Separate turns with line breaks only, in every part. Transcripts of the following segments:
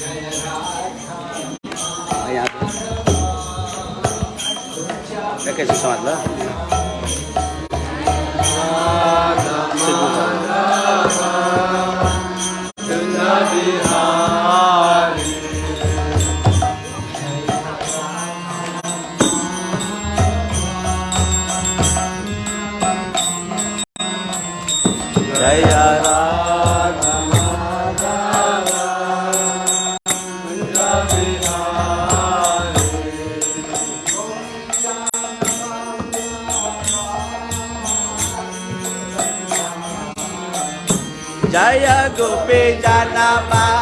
यहाँ पे कैसे समझ लो जन बल्लभा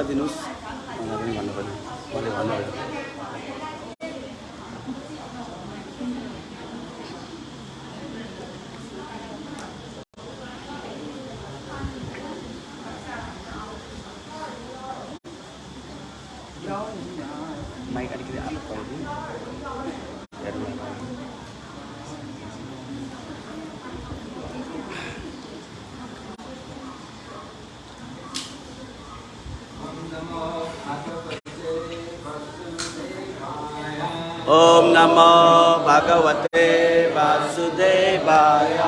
गरिदिनुहोस् मलाई पनि भन्नु पऱ्यो मैले भन्नु पऱ्यो माइक अलिकति
आएको नमो भगवते वासुदेवाय।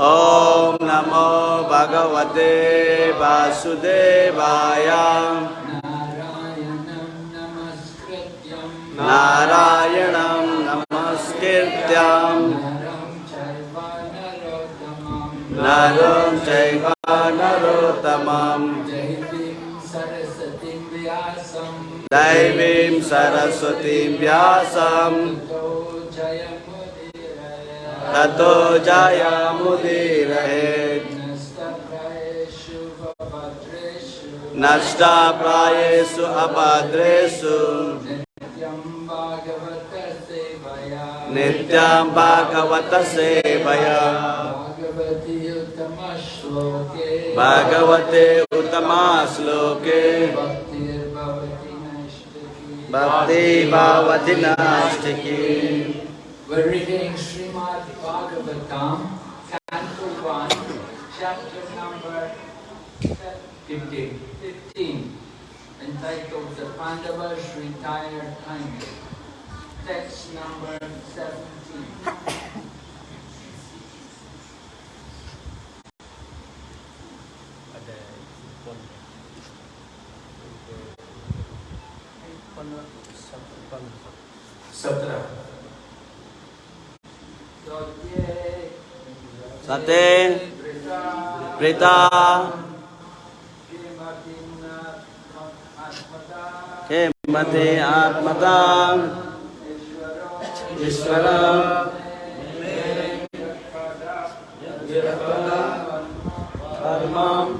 ॐ नमो भगवते वासुदेवाय। सरस्वतीं व्यासं ततो भद्रेषु
नष्टाप्रायेषु अभद्रेषु
नित्यं
नित्यं भागवत उत्तमा श्लोके। Bhakti Bhavatinashtaki.
We're reading Srimad Bhagavatam, Canto 1, chapter number 15, entitled The Pandavas Retire Kindly. Text number 17.
सत्रह
So, ye
सते प्रीता हेमते आत्मता ईश्वर धर्मम्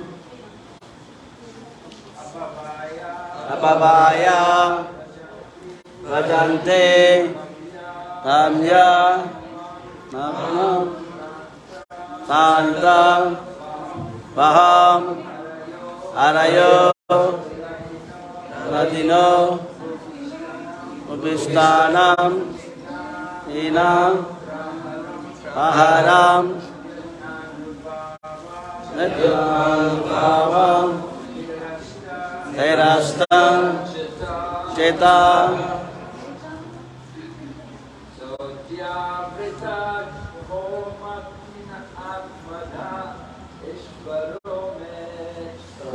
अपवाय भजन्ते धम्य नमः शान्तं वहं हरयो नदिनो उपस्थानं हीनं आहारं भावं धैरास्तं चेता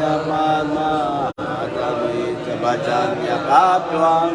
ya mana ada di kapuan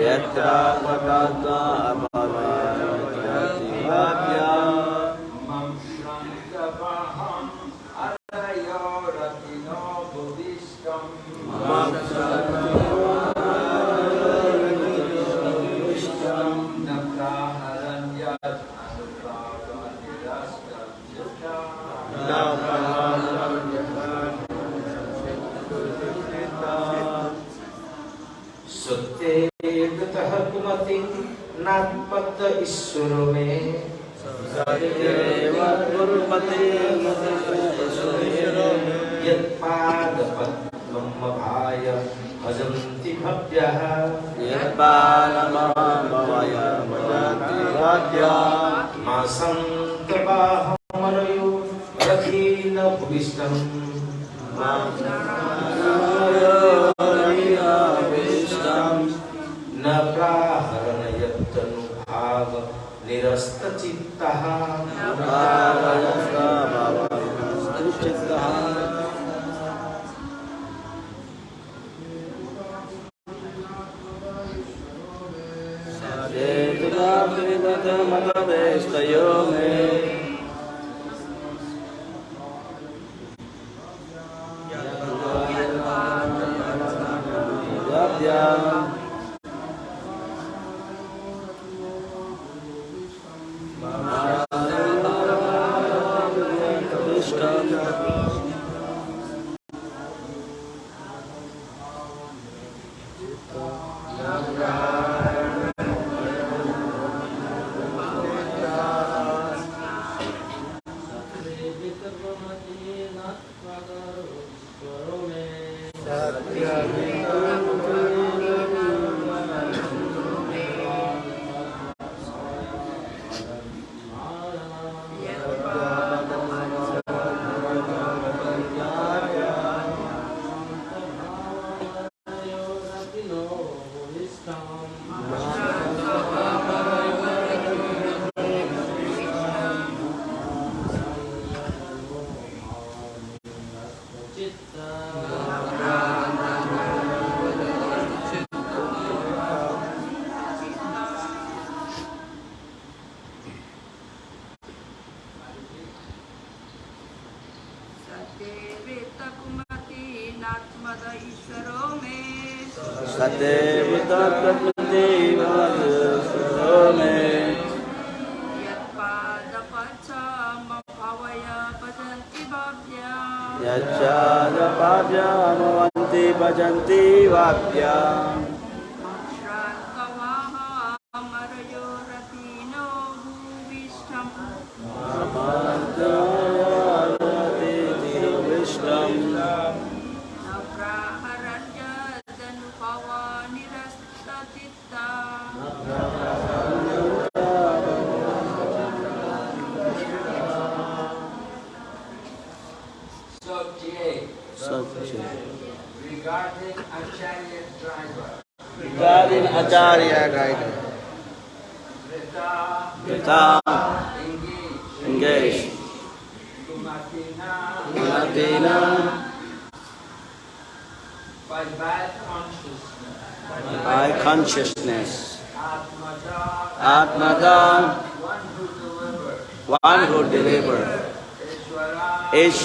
यत्र भगवता पते
यत्पादपद्ममभाय भजन्ति भव्यः
सदैव
तत्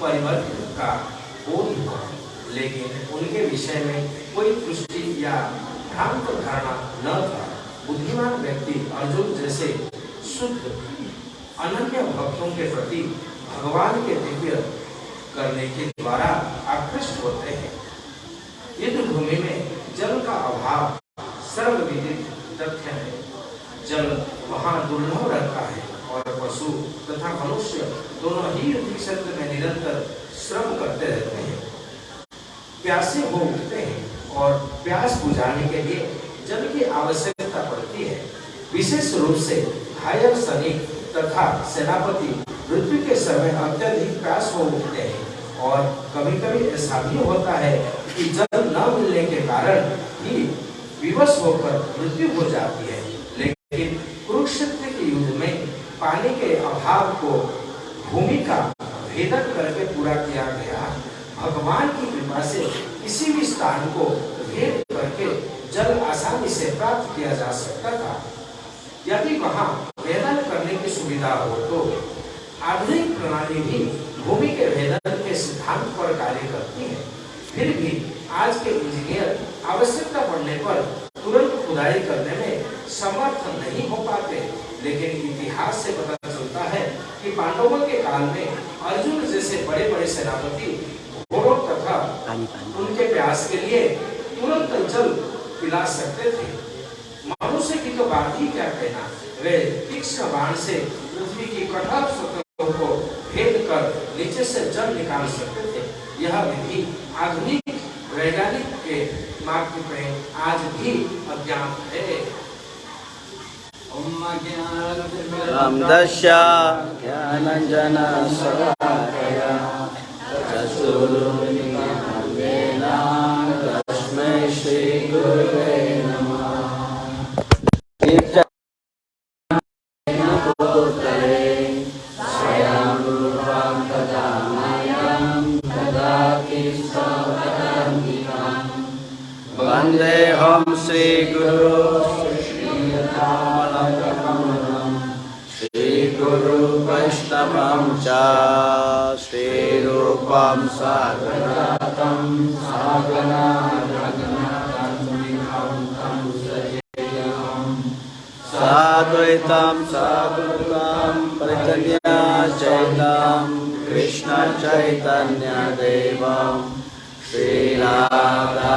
परिवर्तन का बोध हुआ लेकिन उनके विषय में कोई दृष्टि या भ्रांत धारणा न था। बुद्धिमान व्यक्ति अर्जुन जैसे शुद्ध, अनन्य भक्तों के प्रति भगवान के दिव्य करने के द्वारा आकृष्ट होते हैं। युद्ध भूमि में जल का अभाव सर्वविदित तथ्य है। जल वहाँ दुर्लभ रहता है। और पशु तथा मनुष्य दोनों ही क्षेत्र में निरंतर श्रम करते रहते हैं। प्यासे हो उठते हैं और प्यास बुझाने के लिए जल की आवश्यकता पड़ती है। विशेष रूप से घायल सैनिक तथा सेनापति मृत्यु के समय अत्यधिक प्यास हो उठते हैं और कभी कभी ऐसा भी होता है कि जल न मिलने के कारण ही विवश होकर मृत्यु हो जाती है। लेकिन कुरुक्षेत्र पानी के अभाव को भूमि का भेदन करके पूरा किया गया। भगवान की कृपा से किसी भी स्थान को भेद करके जल आसानी से प्राप्त किया जा सकता था। यदि वहाँ भेदन करने की सुविधा हो तो आधुनिक प्रणाली भी भूमि के भेदन के सिद्धांत पर कार्य करती है। फिर भी आज के इंजीनियर आवश्यकता पड़ने पर तुरंत खुदाई करने में समर्थ नहीं हो पाते। लेकिन इतिहास से पता चलता है कि पांडवों के काल में अर्जुन जैसे बड़े बड़े सेनापति घोड़ों तथा उनके प्यास के लिए तुरंत जल पिला सकते थे। मनुष्य की तो बात ही क्या कहना? वे तीक्ष्ण बाण से पृथ्वी की कठोर सतहों को भेद कर नीचे से जल निकाल सकते थे। यह विधि आधुनिक वैज्ञानिक के मार्ग में आज भी अज्ञात है।
Ajnanatirmidam
रामदस्य। ज्ञानञ्जनशलाकया चक्षुरुन्मिलितं तस्मै श्रीगुरुवे नमः वन्देऽहं श्रीगुरो श्रीगुरु वैष्णवं च श्रीरूपं सागरातं सागना साद्वैतं साधुतां प्रचन्या चैतां कृष्णचैतन्यदेवं श्रीराधा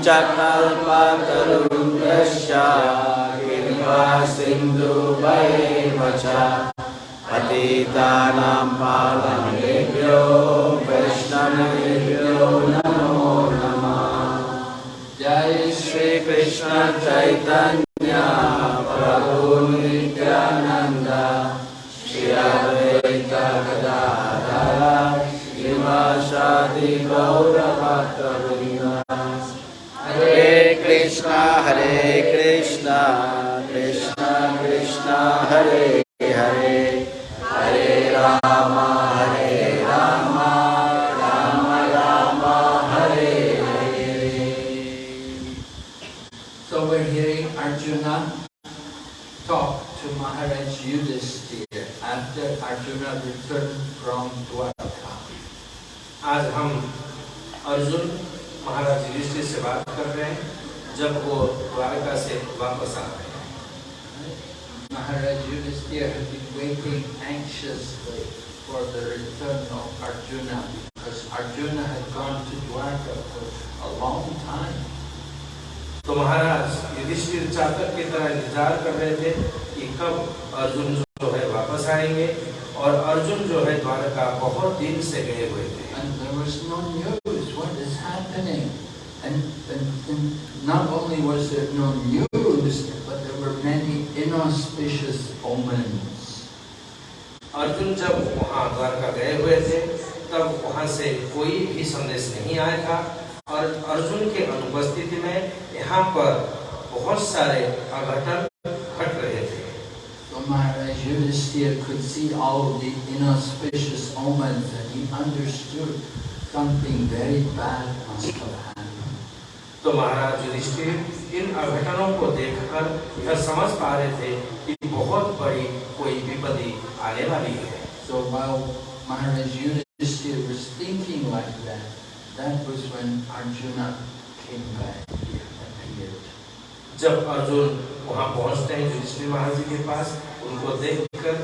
पञ्चकल्पतरुभ्यश्च कृपा सिन्धुभैव च पतितानां वैष्णवेभ्यो नमो नमः। जय श्रीकृष्ण चैतन्य प्रभु नित्यानन्द। श्री अद्वैत गदाधर हरे कृष्ण हरे कृष्ण कृष्ण कृष्ण हरे हरे हरे राम हरे Ram Ram Ram Hare Hare
So we're hearing Arjuna talk to Maharaj Yudhisthira after Arjuna returned from Dwarka.
आज हम अर्जुन महाराज युधिष्ठिर से बात कर रहे हैं जब वो द्वारका से वापस आ रहे हैं
Maharaj Yudhisthira had been waiting anxiously for the return of Arjuna because Arjuna had gone to Dwarka for a long time.
तो महाराज युधिष्ठिर चातक की तरह इंतज़ार कर रहे थे कि कब अर्जुन जो है वापस आएँगे और अर्जुन जो है द्वारका बहुत दिन से गए हुए थे
And there was no news, what is happening? And, and, and not only was there no news, but there were many inauspicious omens.
Arjun जब वहाँ द्वारका गए हुए थे तब वहाँ से कोई भी संदेश नहीं आया था और अर्जुन के अनुपस्थिति में यहाँ पर बहुत सारे अघटन घट रहे थे
So Maharaj Yudhisthira could see all the inauspicious omens and he understood something very bad must have happened.
तो महाराज युधिष्ठिर इन अघटनों को देखकर यह समझ पा रहे थे कि बहुत बड़ी कोई विपत्ति आने वाली है।
तो
जब अर्जुन वहाँ पहुँचते हैं युधिष्ठिर महाराज के पास उनको देखकर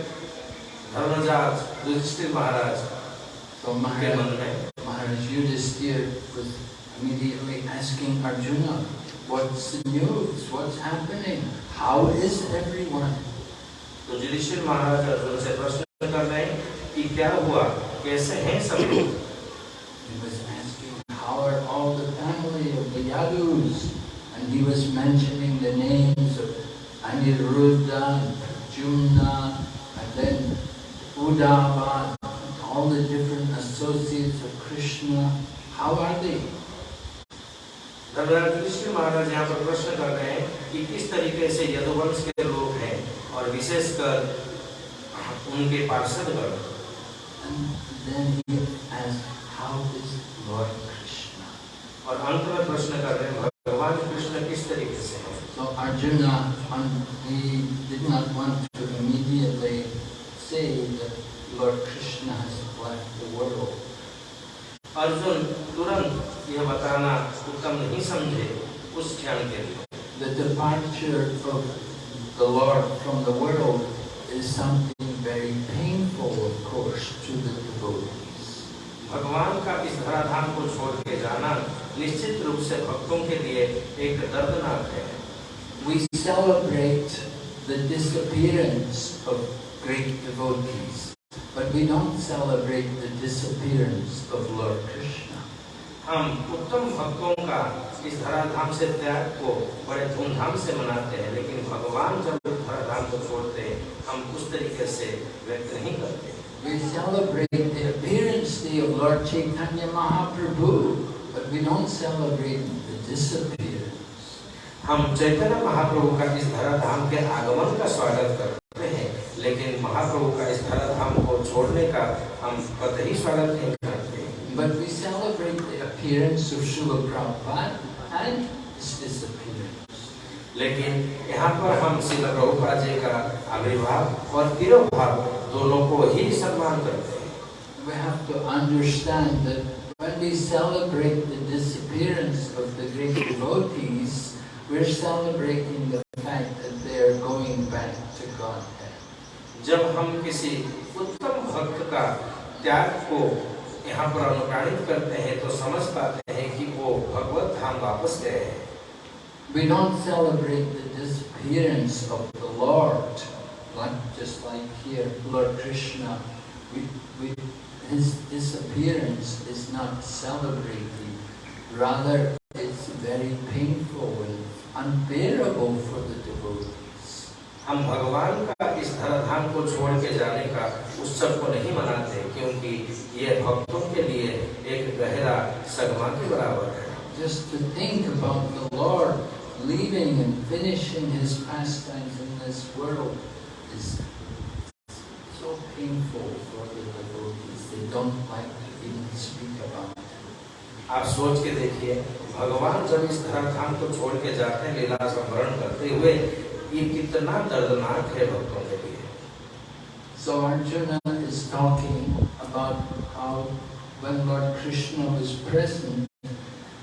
धर्मराज युधिष्ठिर महाराज
तो महाराज Yudhishthir immediately asking Arjuna, what's the news? What's happening? How is everyone?
तो युधिष्ठिर महाराज अर्जुन से प्रश्न कर रहे हैं कि क्या हुआ कैसे हैं सब लोग
He was asking, how are all the family of the Yadus? And he was mentioning the names of Aniruddha, Jumna, and then Uddhava, all the different associates of Krishna. How are they?
महाराज यहाँ पर प्रश्न कर रहे हैं कि किस तरीके से यदुवंश के लोग हैं और विशेषकर उनके
पार्षद
और अंत में प्रश्न कर रहे हैं भगवान कृष्ण किस तरीके से है?
so, Arjuna,
अर्जुन तुरंत यह बताना उत्तम नहीं समझे उस क्षण के लिए
The departure of the Lord from the world is something very painful, of course, to the devotees.
भगवान का इस धराधाम को छोड़ के जाना निश्चित रूप से भक्तों के लिए एक दर्दनाक है
We celebrate the disappearance of great devotees, but we don't celebrate the disappearance of Lord Krishna.
हम उत्तम भक्तों का इस धराधाम से त्याग को बड़े धूमधाम से मनाते हैं लेकिन भगवान जब इस धराधाम को छोड़ते हैं हम उस तरीके से व्यक्त नहीं करते
We celebrate the appearance day of Lord Chaitanya Mahaprabhu, but we don't celebrate the disappearance.
हम चैतन्य महाप्रभु का इस धराधाम के आगमन का स्वागत करते हैं लेकिन महाप्रभु का इस धराधाम को छोड़ने का हम कतई स्वागत नहीं करते
But we celebrate the appearance of Srila Prabhupada and his disappearance.
लेकिन यहाँ पर हम श्रील प्रभुपाद जी का आविर्भाव और तिरोभाव दोनों को ही सम्मान करते हैं
We have to understand that when we celebrate the disappearance of the great devotees, we're celebrating the fact that they are going back to Godhead.
जब हम किसी उत्तम भक्त का त्याग को यहाँ पर अनुप्राणित करते हैं तो समझ पाते हैं कि वो भगवत धाम वापस गए हैं
We don't celebrate the disappearance of the Lord, like just like here, Lord Krishna. We, we, his disappearance is not celebrated. Rather, it's very painful and unbearable for the devotees.
हम भगवान का इस धराधाम को छोड़ के जाने का उत्सव को नहीं मनाते क्योंकि ये भक्तों के लिए एक गहरा सगमा के बराबर है
Just to think about the Lord leaving and finishing his pastimes in this world is so painful for the devotees. They don't like to even speak about it.
आप सोच के देखिए भगवान जब इस धराधाम को छोड़ के जाते हैं लीला संवरण करते हुए ये कितना दर्दनाक है भक्तों के लिए
So Arjuna is talking about how when Lord Krishna was present,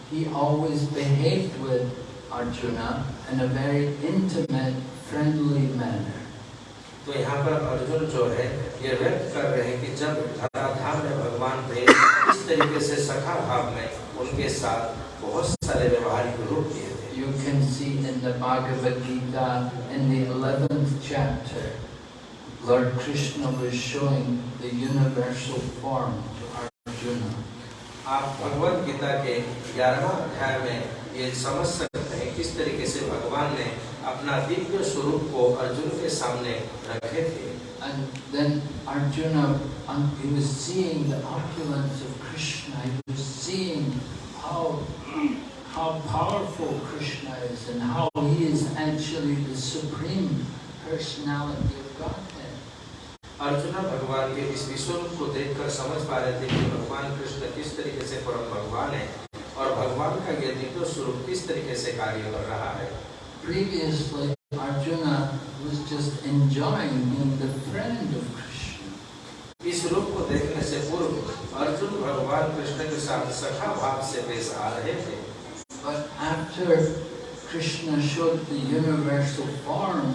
he always behaved with Arjuna in a very intimate, friendly manner.
तो यहाँ पर अर्जुन जो है ये व्यक्त कर रहे हैं कि जब धराधाम में भगवान थे इस तरीके से सखा भाव में उनके साथ बहुत सारे व्यवहारिक रूप दिए थे
You can see in the Bhagavad Gita, in the 11th chapter, Lord Krishna was showing the universal form to Arjuna.
आप भगवत गीता के ग्यारहवा अध्याय में ये समझ सकते हैं किस तरीके से भगवान ने अपना दिव्य स्वरूप को अर्जुन के सामने रखे थे
And then Arjuna, um, he was seeing the opulence of Krishna, he was seeing how, how powerful Krishna is and how he is actually the supreme personality of Godhead.
Arjun भगवान के इस विश्व रूप को देखकर समझ पा रहे थे कि भगवान कृष्ण किस तरीके से परम भगवान है और भगवान का ये दिव्य स्वरूप किस तरीके से कार्य कर रहा है
Previously, Arjuna was just enjoying being the friend of Krishna.
इस रूप को देखने से पूर्व अर्जुन भगवान कृष्ण के साथ सखा भाव से पेश आ रहे थे
But after Krishna showed the universal form,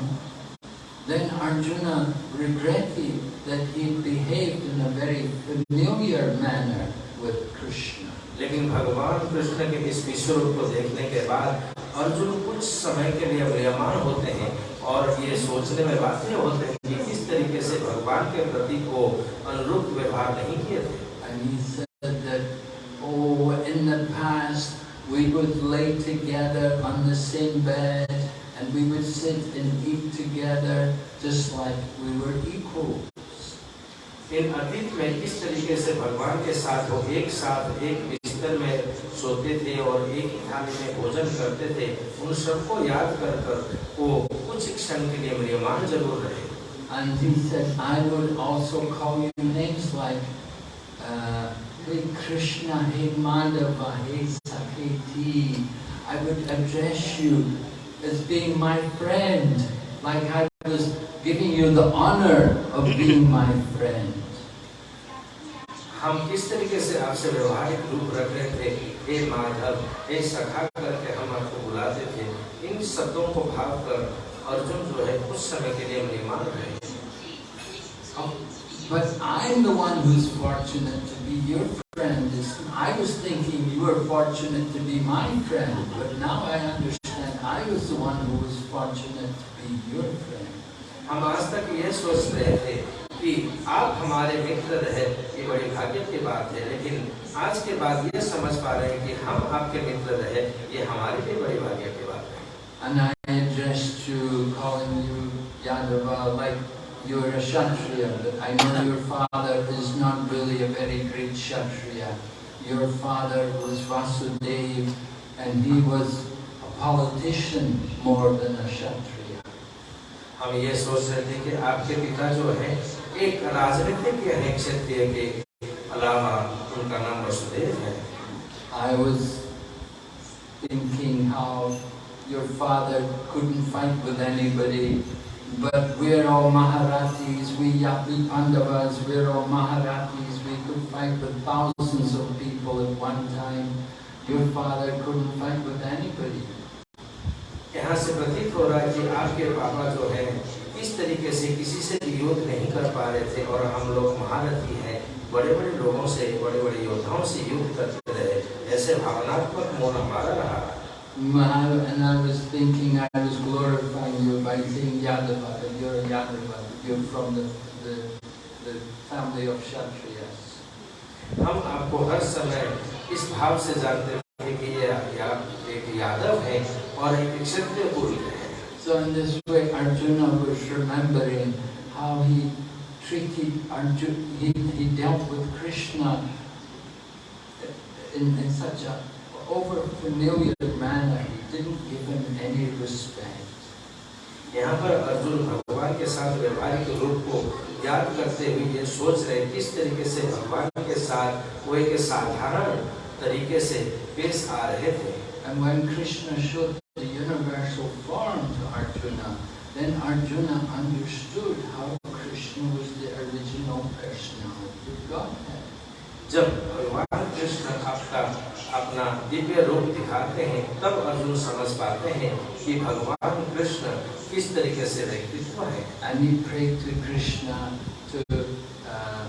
then Arjuna regretted that he behaved in a very familiar manner with Krishna.
लेकिन भगवान कृष्ण के इस विश्व रूप को देखने के बाद अर्जुन कुछ समय के लिए म्रियमान होते हैं और ये सोचने में बाध्य होते हैं कि किस तरीके से भगवान के प्रति को अनुरूप व्यवहार नहीं किए थे
together on the same bed and we would sit and eat together just like we were equals.
इन अतीत में किस तरीके से भगवान के साथ वो एक साथ एक बिस्तर में सोते थे और एक ही थाली में भोजन करते थे उन सबको याद कर कर वो कुछ क्षण के लिए म्रियमान जरूर रहे
And he said, I would also call you names like uh, Hey Krishna, Hey Madhava, Hey Saketi. I would address you as being my friend, like I was giving you the honor of being my friend.
हम किस तरीके से आपसे व्यवहारिक रूप रख रहे थे हे माधव हे सखा करके हम आपको बुलाते थे इन शब्दों को भाव कर अर्जुन जो है कुछ समय के लिए मेहमान रहे
Oh, But I'm the one who's fortunate to be your friend. It's- I was thinking you were fortunate to be my friend, but now I understand I was the one who was fortunate to be your friend.
हम आज तक ये सोच रहे थे कि आप हमारे मित्र रहे ये बड़ी भाग्य की बात है लेकिन आज के बाद ये समझ पा रहे हैं कि हम आपके मित्र रहे ये हमारे लिए बड़ी भाग्य की बात है
And I addressed you, calling you Yadava, like you're a Kshatriya, but I know your father is not really a very great Kshatriya. Your father was Vasudev, and he was a politician more than a Kshatriya.
हम ये सोच रहे थे कि आपके पिता जो है एक राजनीतिक हैं क्षत्रिय के अलावा उनका नाम वसुदेव है
I was thinking how your father couldn't fight with anybody, but we're all Maharatis, we Yapi Pandavas, we're all Maharatis, we could fight with thousands of people at one time. Your father couldn't fight with anybody.
हो है है इस तरीके से किसी से भी युद्ध नहीं कर पा रहे थे और हम लोग महारथी हैं बड़े बड़े लोगों से बड़े बड़े योद्धाओं से युद्ध करते रहे ऐसे भावनात्मक मोह हमारा रहा
And I was thinking I was glorifying you by saying Yadava, that you're a Yadava, you're from the, the, the family of Kshatriyas.
हम आपको हर समय इस भाव से जानते थे कि ये या, एक यादव है और एक क्षत्रिय कुल है
So in this way Arjuna was remembering how he treated Arjuna, he, he dealt with Krishna in, in such a over familiar manner, he didn't give him any respect.
यहाँ पर अर्जुन भगवान के साथ व्यवहारिक रूप को याद करते हुए ये सोच रहे किस तरीके से भगवान के साथ वो एक साधारण तरीके से पेश आ रहे थे
And when Krishna showed the universal form to Arjuna, then Arjuna understood how Krishna was the original personality of Godhead.
जब भगवान कृष्ण आपका अपना दिव्य रूप दिखाते हैं तब अर्जुन समझ पाते हैं कि भगवान कृष्ण किस तरीके से व्यक्तित्व है
And he prayed to Krishna to uh,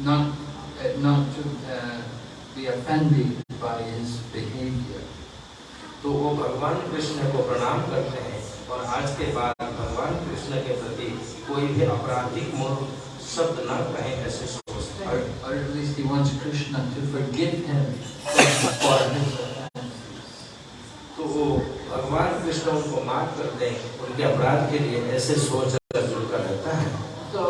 not, uh, not to uh, be offended by his behavior.
तो वो भगवान कृष्ण को प्रणाम करते हैं और आज के बाद भगवान कृष्ण के प्रति कोई भी आपराधिक मूल शब्द न कहें ऐसे सोचते
Or,
हैं
or at least he wants Krishna to forgive him for his offense.
तो वो भगवान कृष्ण उनको माफ़ करते हैं उनके अपराध के लिए ऐसे सोच अर्जुन का रहता है
So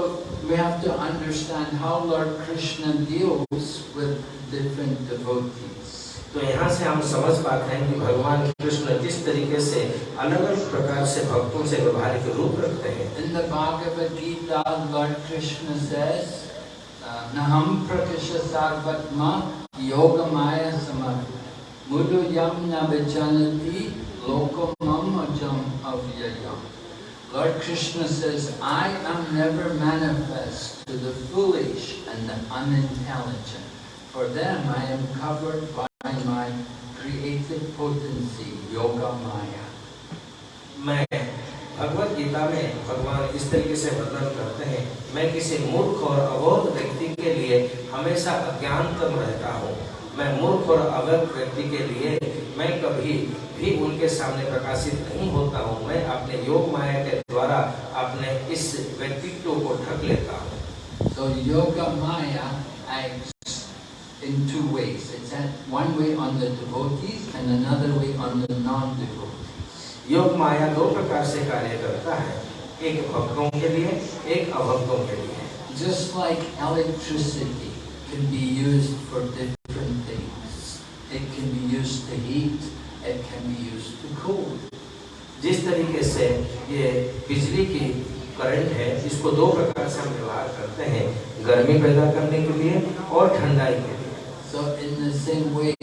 we have to understand how Lord Krishna deals with different devotees.
तो यहाँ से हम समझ पाते हैं कि भगवान कृष्ण किस तरीके से अलग अलग प्रकार से भक्तों से व्यवहारिक रूप रखते हैं
In the Bhagavad Gita, Lord Krishna says, uh, Naham prakasha sarvatma yogamaya samar mudu yam na vijanati lokamam avyayam. Lord Krishna says, I am never manifest to the foolish and the unintelligent. For them I am covered by my creative potency, Yoga Maya.
मैं भगवत गीता में भगवान इस तरीके से वर्णन करते हैं मैं किसी मूर्ख और अबोध व्यक्ति के लिए हमेशा अज्ञानतम रहता हूँ मैं मूर्ख और अवैध व्यक्ति के लिए मैं कभी भी उनके सामने प्रकाशित नहीं होता हूँ मैं अपने योग माया के द्वारा अपने इस व्यक्तित्व को ढक लेता हूँ
So Yoga Maya acts in two ways. It's one way on the devotees and another way on the non-devotees.
योग माया दो प्रकार से कार्य करता है एक भक्तों के लिए एक अभक्तों के लिए
Just like electricity can be used for different things. It can be used to heat, it can be used to cool.
जिस तरीके से ये बिजली की करंट है इसको दो प्रकार से हम व्यवहार करते हैं गर्मी पैदा करने के लिए और ठंडाई के लिए
So in the same way,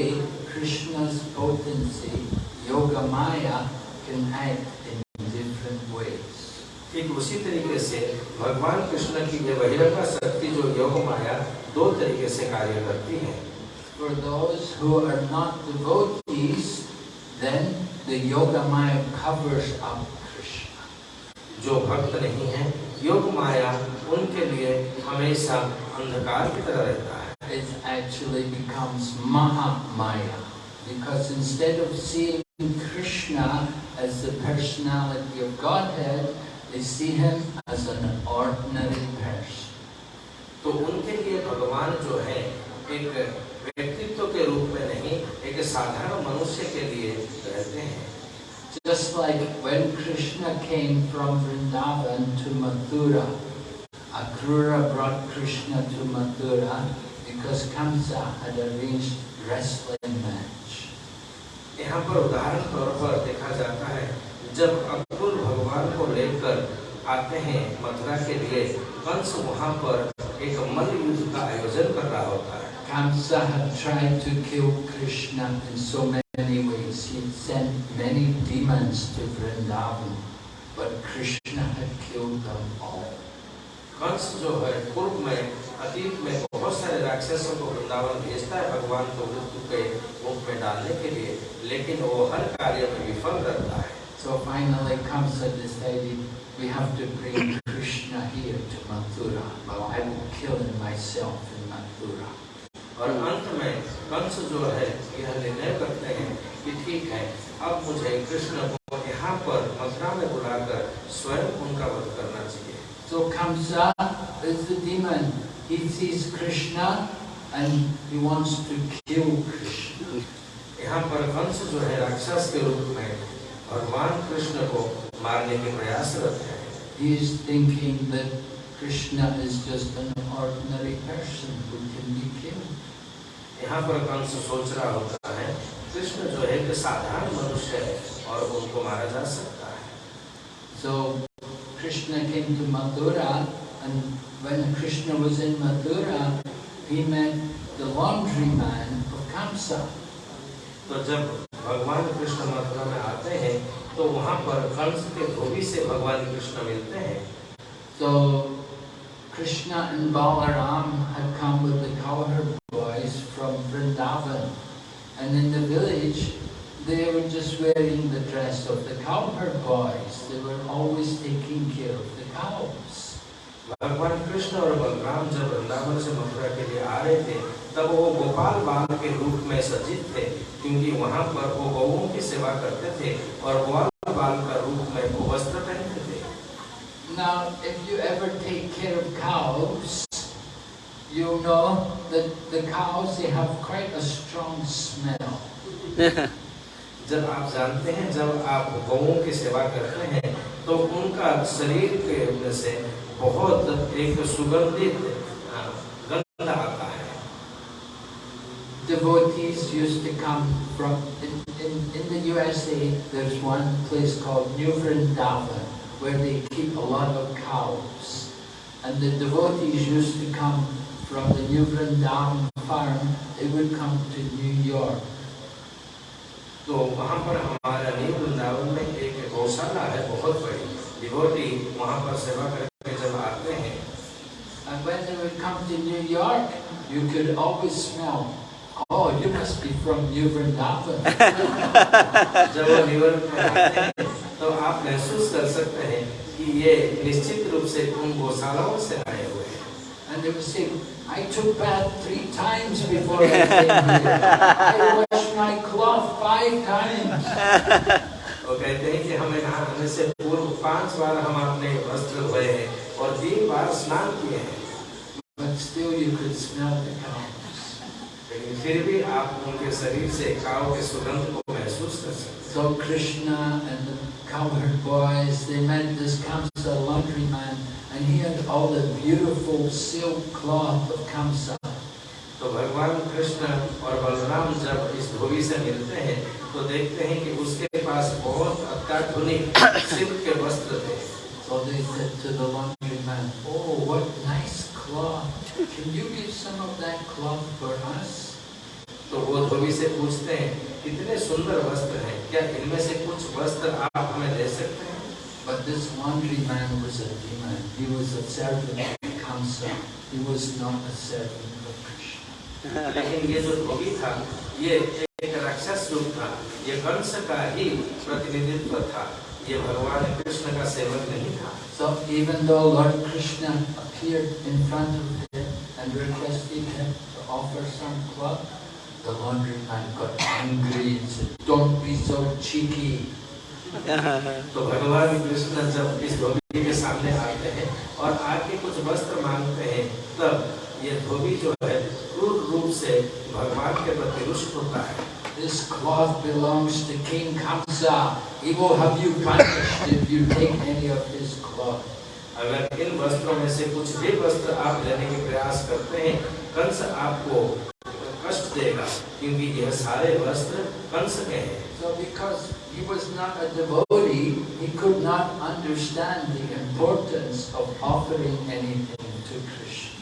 Krishna's potency, Yoga Maya, can act in different ways.
ठीक उसी तरीके से भगवान कृष्ण की ये बहिरंगा शक्ति जो योग माया दो तरीके से कार्य करती है
For those who are not devotees, then the Yoga Maya covers up Krishna.
जो भक्त नहीं है योग माया उनके लिए हमेशा अंधकार की तरह रहता है
It actually becomes Maha Maya. Because instead of seeing Krishna as the personality of Godhead, they see him as an ordinary person.
तो उनके लिए भगवान जो है एक व्यक्तित्व के रूप में नहीं एक साधारण मनुष्य के लिए रहते हैं
Just like when Krishna came from Vrindavan to Mathura, Akrura brought Krishna to Mathura because Kamsa had arranged wrestling match.
यहाँ पर उदाहरण तौर पर देखा जाता है जब अक्रूर भगवान को लेकर आते हैं मथुरा के लिए कंस वहाँ पर एक मल्ल युद्ध का आयोजन कर रहा होता है
Kamsa had tried to kill Krishna in so many ways. He sent many demons to Vrindavan, but Krishna had killed them all.
Kans जो है पूर्व में अतीत में बहुत सारे राक्षसों को वृंदावन भेजता है भगवान को मृत्यु के मुख में डालने के लिए लेकिन वो हर कार्य में विफल रहता है
So finally Kamsa decided we have to bring Krishna here to Mathura. Well, I will kill him myself in Mathura.
और अंत में कंस जो है यह निर्णय करते हैं कि ठीक है अब मुझे कृष्ण को यहाँ पर मथुरा में बुलाकर स्वयं उनका वध करना चाहिए
So Kamsa is the demon. He sees Krishna and he wants to kill Krishna.
यहाँ पर कंस जो है राक्षस के रूप में भगवान कृष्ण को मारने के प्रयासरत है
He is thinking that Krishna is just an ordinary person who can be.
यहाँ पर कंस सोच रहा होता है? कृष्ण जो है कि साधारण मनुष्य है और उनको मारा जा सकता है।
So Krishna came to and when Krishna was in Mathura he met the laundry man of Kansa
तो जब भगवान कृष्ण मथुरा में आते हैं तो वहाँ पर कंस के धोबी से भगवान कृष्ण मिलते हैं।
तो Krishna and Baba Ram have come with the cowherd And in the village, they were just wearing the dress of the cowherd boys. They were always taking care of the cows.
भगवान कृष्ण और बलराम जब वृंदावन से मथुरा के लिए आ रहे थे तब वो गोपाल बाल के रूप में सज्जित थे क्योंकि वहाँ पर वो गौओं की सेवा करते थे और ग्वाल बाल का रूप में वो वस्त्र पहनते थे
Now, if you ever take care of cows, you know that the cows, they have quite a strong smell.
जब आप जानते हैं जब आप गौओं की सेवा करते हैं तो उनका शरीर के में से बहुत एक सुगंधित अ, गंध आता है
Devotees used to come from, in, in, in the USA, there's one place called New Vrindavan, where they keep a lot of cows. And the devotees used to come from the New Vrindavan farm, they would come to New York.
तो वहाँ पर हमारा new Vrindavan में एक गौशाला है बहुत बड़ी डिवोटी वहाँ पर सेवा करके जब आते हैं
And when they would come to New York, you could always smell, oh, you must be from New Vrindavan.
जब वो न्यूयॉर्क में आते हैं तो आप महसूस कर सकते हैं कि ये निश्चित रूप से उन गौशालाओं से आए हुए हैं
And they would say, I took bath three times before I came here. I washed my cloth five times.
वो कहते हैं कि हमें नहाने से पूर्व पाँच बार हम अपने वस्त्र धोए हैं और तीन बार स्नान किए हैं
But still you could smell the cows.
लेकिन फिर भी आप उनके शरीर से काव के सुगंध को महसूस कर सकते हैं
So Krishna and the cowherd boys, they met this Kamsa laundryman and he had all the beautiful silk cloth of Kamsa.
तो भगवान कृष्ण और बलराम जब इस धोबी से मिलते हैं तो देखते हैं कि उसके पास बहुत अत्याधुनिक सिल्क के वस्त्र थे
So they said to the laundryman, oh, what nice cloth. Can you give some of that cloth for us?
तो वो धोबी से पूछते हैं कितने सुंदर वस्त्र हैं क्या इनमें से कुछ वस्त्र आप हमें दे सकते हैं
But this laundryman was a demon. He was a servant of Kamsa. He was not a servant of Krishna.
लेकिन ये जो धोबी था ये एक राक्षस रूप था ये कंस का ही प्रतिनिधित्व था ये भगवान कृष्ण का सेवक नहीं था
So even though Lord Krishna appeared in front of him and requested him to offer some cloth, the laundryman got angry and said, Don't be so cheeky.
तो भगवान कृष्ण जब इस धोबी के सामने आते हैं और आके कुछ वस्त्र मांगते हैं तब ये धोबी जो है क्रूर रूप से भगवान के प्रति रुष्ट होता है
This cloth belongs to King Kamsa. He will have you punished if you take any of his cloth.
अगर इन वस्त्रों में से कुछ भी वस्त्र आप लेने के प्रयास करते हैं कंस आपको देगा क्योंकि यह सारे वस्त्र कंस के हैं
So because he was not a devotee, he could not understand the importance of offering anything to Krishna.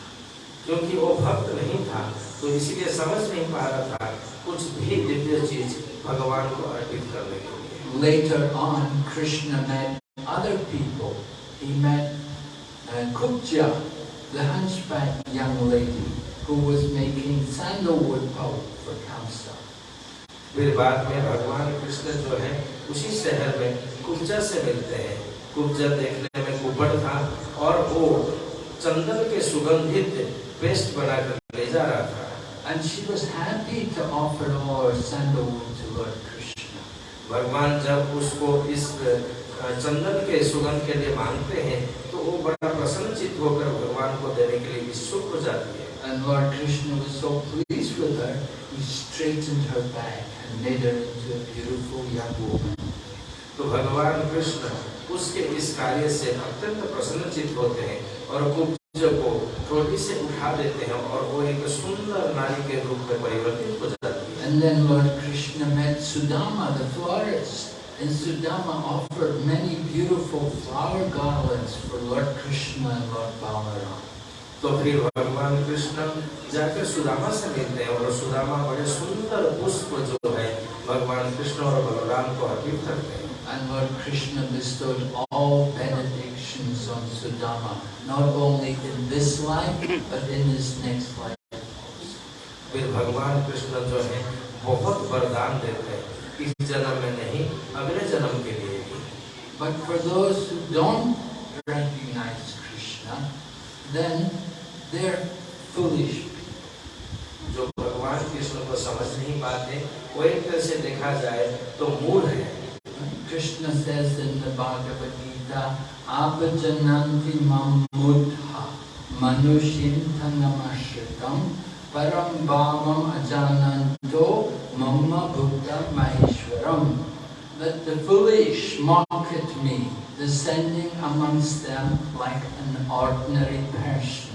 क्योंकि वो भक्त नहीं था तो इसीलिए समझ नहीं पा रहा था कुछ भी दिव्य चीज़ भगवान को अर्पित करने के लिए
Later on, Krishna met other people. He met uh, Kupja, the hunchback young lady who was making sandalwood pulp for Kamsa.
फिर बाद में भगवान कृष्ण जो है उसी शहर में कुब्जा से मिलते हैं कुब्जा देखने में कुबड़ था और वो चंदन के सुगंधित पेस्ट बनाकर ले जा रहा था
And she was happy to offer her sandalwood to Lord Krishna.
भगवान जब उसको इस चंदन के सुगंध के लिए मांगते हैं तो वो बड़ा प्रसन्नचित होकर भगवान को देने के लिए इच्छुक हो जाती है
And Lord Krishna was so pleased with her, he straightened her back and made her into a beautiful young woman.
तो भगवान कृष्ण उसके इस कार्य से अत्यंत प्रसन्नचित होते हैं और कुब्ज को थोड़ी से उठा देते हैं और वो एक सुंदर नारी के रूप में परिवर्तित हो जाती है
And then Lord Krishna met Sudama, the florist. And Sudama offered many beautiful flower garlands for Lord Krishna and Lord Balaram.
तो फिर भगवान कृष्ण जाकर सुदामा से मिलते हैं और सुदामा बड़े सुंदर पुष्प जो है भगवान कृष्ण और बलराम को अर्पित करते हैं
And Lord Krishna bestowed all benedictions on Sudama, not only in this life, but in his next life.
फिर भगवान कृष्ण जो है बहुत वरदान देते हैं इस जन्म में नहीं अगले जन्म के लिए भी
But for those who don't recognize Krishna, then they're foolish.
जो भगवान कृष्ण को समझ नहीं पाते वो एक तरह से देखा जाए तो मूढ़ है
Krishna says in the Bhagavad Gita, Apajananti mamudha manushintanamashritam param bhavam ajananto mamma buddha maheshwaram. That the foolish mock at me, descending amongst them like an ordinary person.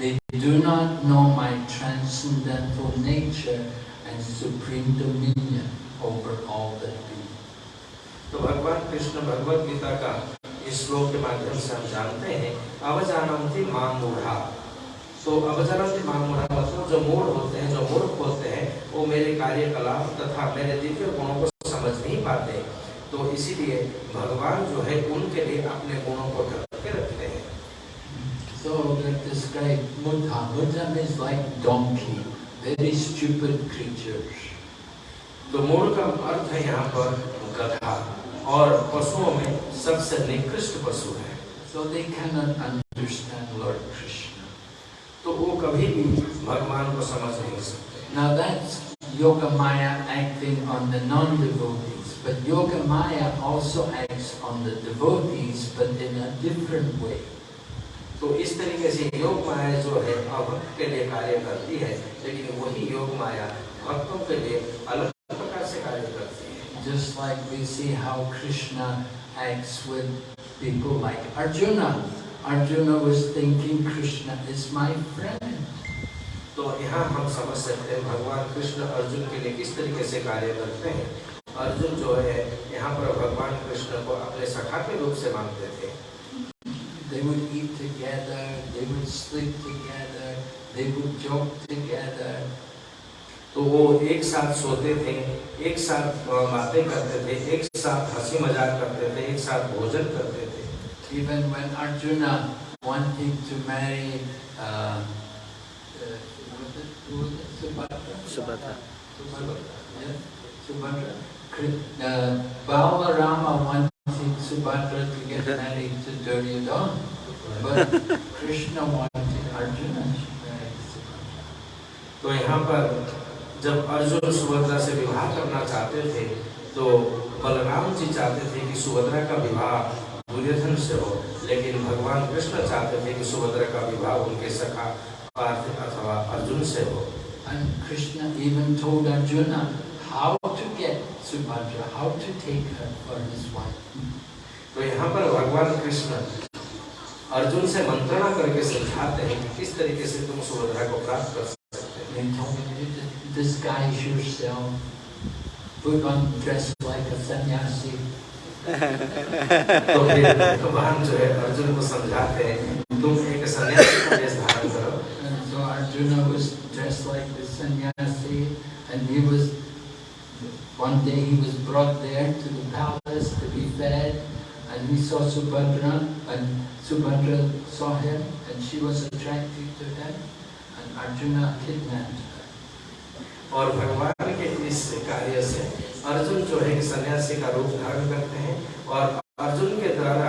They do not know my transcendental nature and supreme dominion over all that be.
तो भगवान कृष्ण भगवत गीता का इस श्लोक के माध्यम से हम जानते हैं, अवजानंती माम मूढ़ा तो अवजानंती माम मूढ़ा मतलब जो मूढ़ होते हैं, जो मूर्ख होते हैं, वो मेरे कार्यकलाप तथा मेरे दिव्य गुणों को समझ नहीं पाते तो इसीलिए भगवान जो है, उनके लिए अपने गुणों को
described Mudha. Mudha means like donkey, very stupid creatures.
तो मूढ़ का अर्थ है यहाँ पर गधा और पशुओं में सबसे निकृष्ट पशु है
So they cannot understand Lord Krishna.
तो वो कभी भी भगवान को समझ नहीं सकते
Now that's Yoga Maya acting on the non-devotees. But Yoga Maya also acts on the devotees, but in a different way.
तो इस तरीके से योग माया जो है अभक्त के लिए कार्य करती है लेकिन वही योग माया भक्तों के लिए अलग प्रकार से कार्य करती है
Just like we see how Krishna acts with people like Arjuna. Arjuna was thinking Krishna is my friend.
तो यहाँ हम समझ सकते हैं भगवान कृष्ण अर्जुन के लिए किस तरीके से कार्य करते हैं अर्जुन जो है यहाँ पर भगवान कृष्ण को अपने सखा के रूप से मानते थे
They would eat together, they would sleep together, they would joke together.
तो वो एक साथ सोते थे एक साथ बातें करते थे एक साथ हँसी मज़ाक करते थे एक साथ भोजन करते थे
Even when Arjuna wanted to marry uh, uh, was it, who was it? Subhadra?
Subhadra
Subhadra, yes, Subhadra. Uh, Balarama wanted Subhadra to get married to Duryodhana, but Krishna wanted Arjuna to marry Subhadra.
तो यहाँ पर जब अर्जुन सुभद्रा से विवाह करना चाहते थे तो बलराम जी चाहते थे कि सुभद्रा का विवाह दुर्योधन से हो लेकिन भगवान कृष्ण चाहते थे कि सुभद्रा का विवाह उनके सखा पार्थ अथवा अर्जुन से हो
And Krishna even told Arjuna how Subhadra, how to take her for his wife.
तो यहाँ पर भगवान कृष्ण अर्जुन से मंत्रणा करके समझाते हैं कि किस तरीके से तुम सुभद्रा को प्राप्त कर सकते
dis- disguise yourself, put on dress like a sannyasi.
हो तो भगवान जो है अर्जुन को समझाते हैं तुम एक सन्यासी का वेश धारण करो
And so Arjuna was dressed like the sannyasi, and he was, one day he was brought there to the palace to be fed, and he saw Subhadra, and Subhadra saw him, and she was attracted to him, and Arjuna kidnapped her.
और भगवान के इस कार्य से अर्जुन जो है सन्यासी का रूप धारण करते हैं और अर्जुन के द्वारा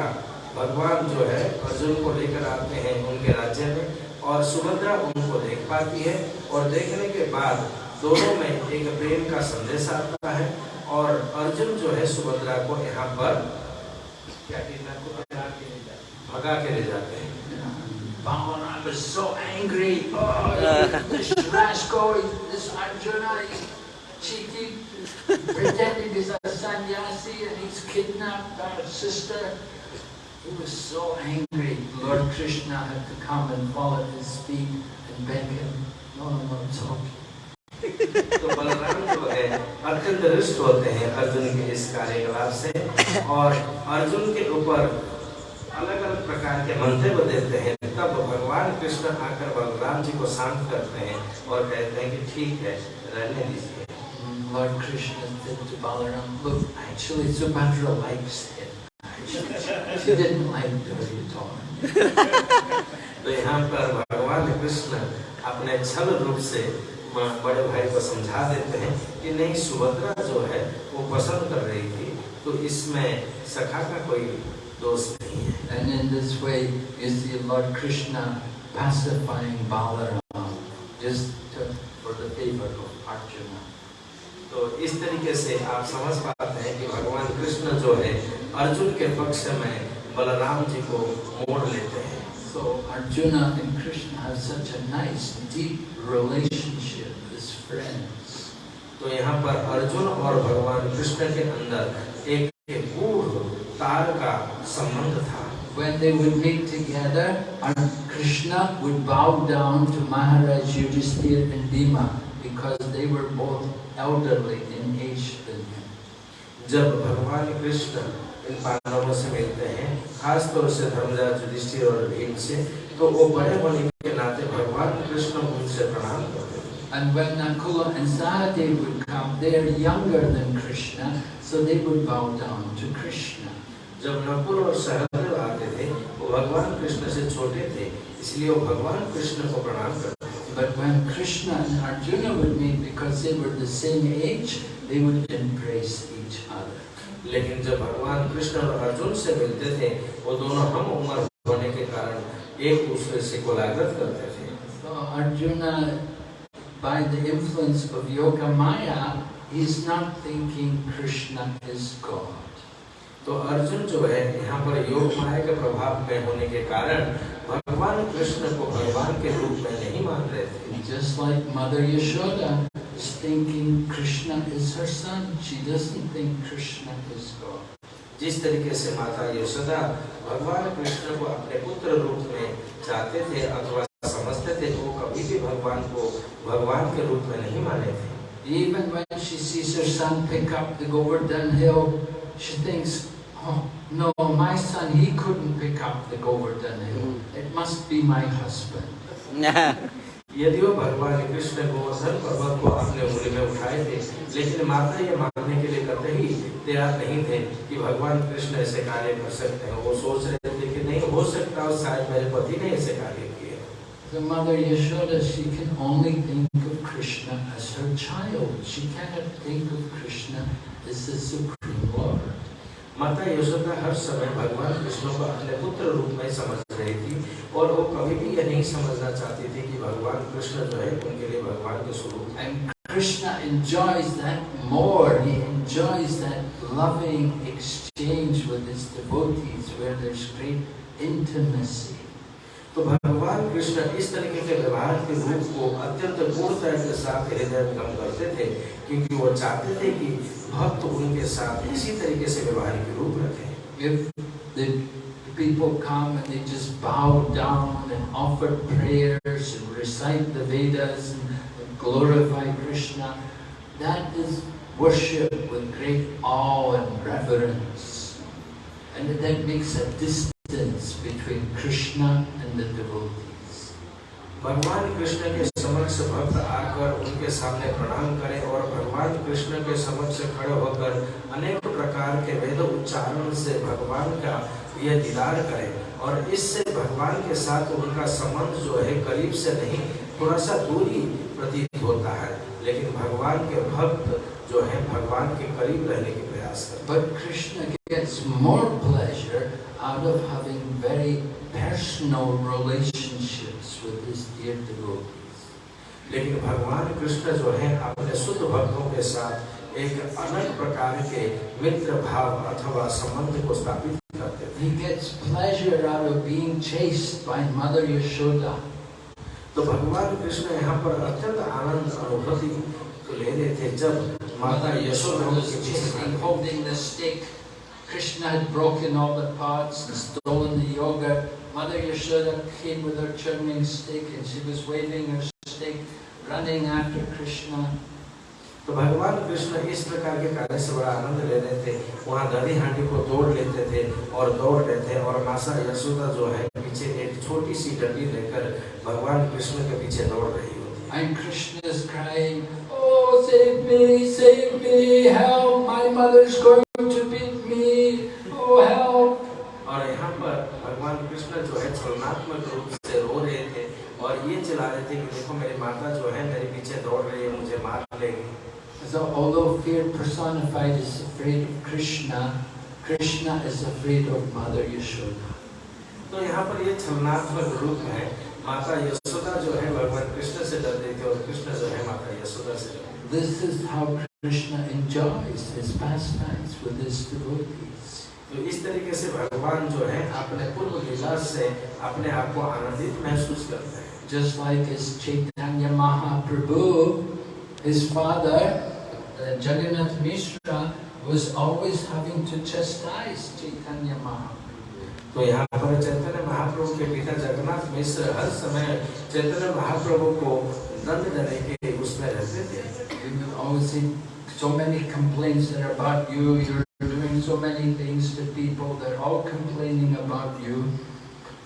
भगवान जो है अर्जुन को लेकर आते हैं उनके राज्य में और सुभद्रा उनको देख पाती है और देखने के बाद दोनों में एक प्रेम का संदेश आता है और अर्जुन जो है सुभद्रा को यहाँ पर क्या किडनैप को भगा के ले जाते हैं
Balaram was so angry. Oh, this rascal, this Arjuna, he's cheated, pretending he's a sannyasi and he's kidnapped our sister. He was so angry. Lord Krishna had to come and fall at his feet and beg him, no, no, it's okay.
तो बलराम जो है अत्यंत रुष्ट होते हैं अर्जुन के इस कार्यकलाप से और अर्जुन के ऊपर अलग अलग प्रकार के मंतव्य देते हैं तब भगवान कृष्ण आकर बलराम जी को शांत करते हैं और कहते हैं कि ठीक है रहने दीजिए
Lord Krishna said to Balaram, look, actually Subhadra likes him. She didn't like Duryodhana.
तो यहाँ पर भगवान कृष्ण अपने छल रूप से बड़े भाई को समझा देते हैं कि नहीं सुभद्रा जो है वो पसंद कर रही थी तो इसमें सखा का कोई दोष नहीं है
And in this way, you see Lord Krishna pacifying Balaram just to, for the favor of Arjuna.
तो इस तरीके से आप समझ पाते हैं कि भगवान कृष्ण जो है अर्जुन के पक्ष में बलराम जी को मोड़ लेते हैं
So Arjuna and Krishna have such a nice, deep relationship as friends.
तो यहाँ पर अर्जुन और भगवान कृष्ण के अंदर एक एक गूढ़ तार का संबंध था
When they would meet together, Ar- Krishna would bow down to Maharaj Yudhisthira and Bhima because they were both elderly in age than him.
जब भगवान कृष्ण इन पांडवों से मिलते हैं खास तौर से धर्मराज युधिष्ठिर और भीम से तो वो बड़े होने के नाते भगवान कृष्ण उनसे प्रणाम करते
And when Nakula and Sahadev would come, they are younger than Krishna, so they would bow down to Krishna.
जब नकुल और सहदेव आते थे वो भगवान कृष्ण से छोटे थे इसलिए वो भगवान कृष्ण को प्रणाम करते
But when Krishna and Arjuna would meet, because they were the same age, they would embrace each other.
लेकिन जब भगवान कृष्ण और अर्जुन से मिलते थे वो दोनों हम उम्र होने के कारण एक दूसरे से कोलाग्रत करते थे
So Arjuna, by the influence of Yoga Maya, he's not thinking Krishna is God.
तो अर्जुन जो है यहाँ पर योग माया के प्रभाव में होने के कारण भगवान कृष्ण को भगवान के रूप में नहीं मान रहे थे
Just like Mother Yashoda is thinking Krishna is her son, she doesn't think Krishna is God.
जिस तरीके से माता यशोदा भगवान कृष्ण को अपने पुत्र रूप में चाहते थे अथवा समझते थे वो कभी भी भगवान को भगवान के रूप में नहीं माने थे
Even when she sees her son pick up the Govardhan hill, she thinks, oh no, my son, he couldn't pick up the Govardhan hill. It must be my husband.
यदि वो भगवान कृष्ण गोवर्धन पर्वत को अपने उंगली में उठाए थे लेकिन माता ये मानने के लिए कतई तैयार नहीं थे कि भगवान कृष्ण ऐसे कार्य कर सकते हैं वो सोच रहे थे कि नहीं हो सकता और शायद मेरे पति ने ऐसे कार्य किए
The mother Yashoda, she can only think of Krishna as her child. She cannot think of Krishna as the Supreme Lord.
माता यशोदा हर समय भगवान कृष्ण को अपने पुत्र रूप में समझ रही थी और वो कभी भी ये नहीं समझना चाहते थे कि भगवान कृष्ण जो है उनके लिए भगवान के स्वरूप
And Krishna enjoys that more. He enjoys that loving exchange with his devotees where there's great intimacy.
तो भगवान कृष्ण इस तरीके के व्यवहार के रूप को अत्यंत पूर्णता के साथ हृदय गम करते थे क्योंकि वो चाहते थे कि भक्त उनके साथ इसी तरीके से व्यवहार के रूप रखें
people come and they just bow down and offer prayers and recite the Vedas and, glorify Krishna, that is worship with great awe and reverence. And that makes a distance between Krishna and the devotees.
भगवान कृष्ण के समक्ष भक्त आकर उनके सामने प्रणाम करें और भगवान कृष्ण के समक्ष खड़े होकर अनेक प्रकार के वेद उच्चारण से भगवान का यह दीदार करें। और इससे भगवान के साथ उनका संबंध जो है करीब से नहीं थोड़ा सा दूरी प्रतीत होता है। लेकिन भगवान के भक्त जो है, भगवान के करीब रहने की प्रयास करते
But Krishna gets more pleasure out of having very personal relationships with his dear devotees.
लेकिन भगवान कृष्ण जो है अपने शुद्ध भक्तों के साथ एक अलग प्रकार के मित्र भाव अथवा संबंध को स्थापित करते थे
He gets pleasure out of being chased by Mother Yashoda.
तो भगवान कृष्ण यहाँ पर अत्यंत आनंद अनुभूति ले रहे थे जब माता Yashoda
holding the stick. Krishna had broken all the pots and stolen the yogurt. Mother Yashoda came with her churning stick and she was waving her stick, running after Krishna.
तो भगवान कृष्ण इस प्रकार के कार्य से बड़ा आनंद ले रहे थे वहाँ दही हांडी को तोड़ लेते थे और दौड़ रहे थे और माता यशोदा जो है पीछे एक छोटी सी डंडी लेकर भगवान कृष्ण के पीछे दौड़ रही होती है
And Krishna is crying, Oh, save me, save me, help, my mother's going to beat me, Oh, help.
और यहाँ पर भगवान कृष्ण जो है छलनात्मक रूप से रो रहे थे और ये चिल्ला रहे थे कि देखो मेरी माता जो है मेरे पीछे दौड़ रही है मुझे मार लेगी
So although fear personified is afraid of Krishna, Krishna is afraid of Mother Yashoda.
तो यहाँ पर ये छलनात्मक रूप है माता यशोदा जो है भगवान कृष्ण से डर रही थी और कृष्ण जो है माता यशोदा से।
This is how Krishna enjoys his pastimes with his devotees.
तो इस तरीके से भगवान जो है अपने पूर्व लीला से अपने आप को आनंदित महसूस करते हैं
Just like as Chaitanya Mahaprabhu, his father, uh, Jagannath Mishra, was always having to chastise Chaitanya Mahaprabhu.
तो यहाँ पर चैतन्य महाप्रभु के पिता जगन्नाथ मिश्र हर समय चैतन्य महाप्रभु को दंड देने के उसमें रहते थे
always so many complaints that are about you, you're doing so many things to people, they're all complaining about you.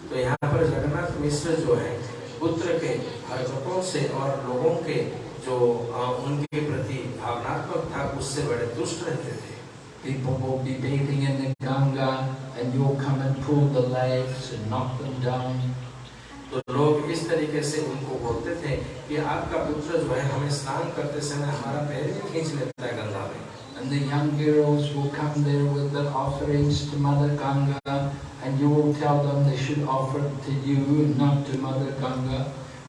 तो यहाँ पर जगन्नाथ मिश्र जो है पुत्र के हरकतों से और लोगों के जो अ, उनके प्रति भावनात्मक था उससे बड़े दुष्ट रहते थे
People will be bathing in the Ganga and you'll come and pull the legs and knock them down.
तो लोग इस तरीके से उनको बोलते थे कि आपका पुत्र जो है हमें स्नान करते समय हमारा पैर भी खींच लेता है
the young girls will come there with their offerings to Mother Ganga and you will tell them they should offer to you, not to Mother Ganga.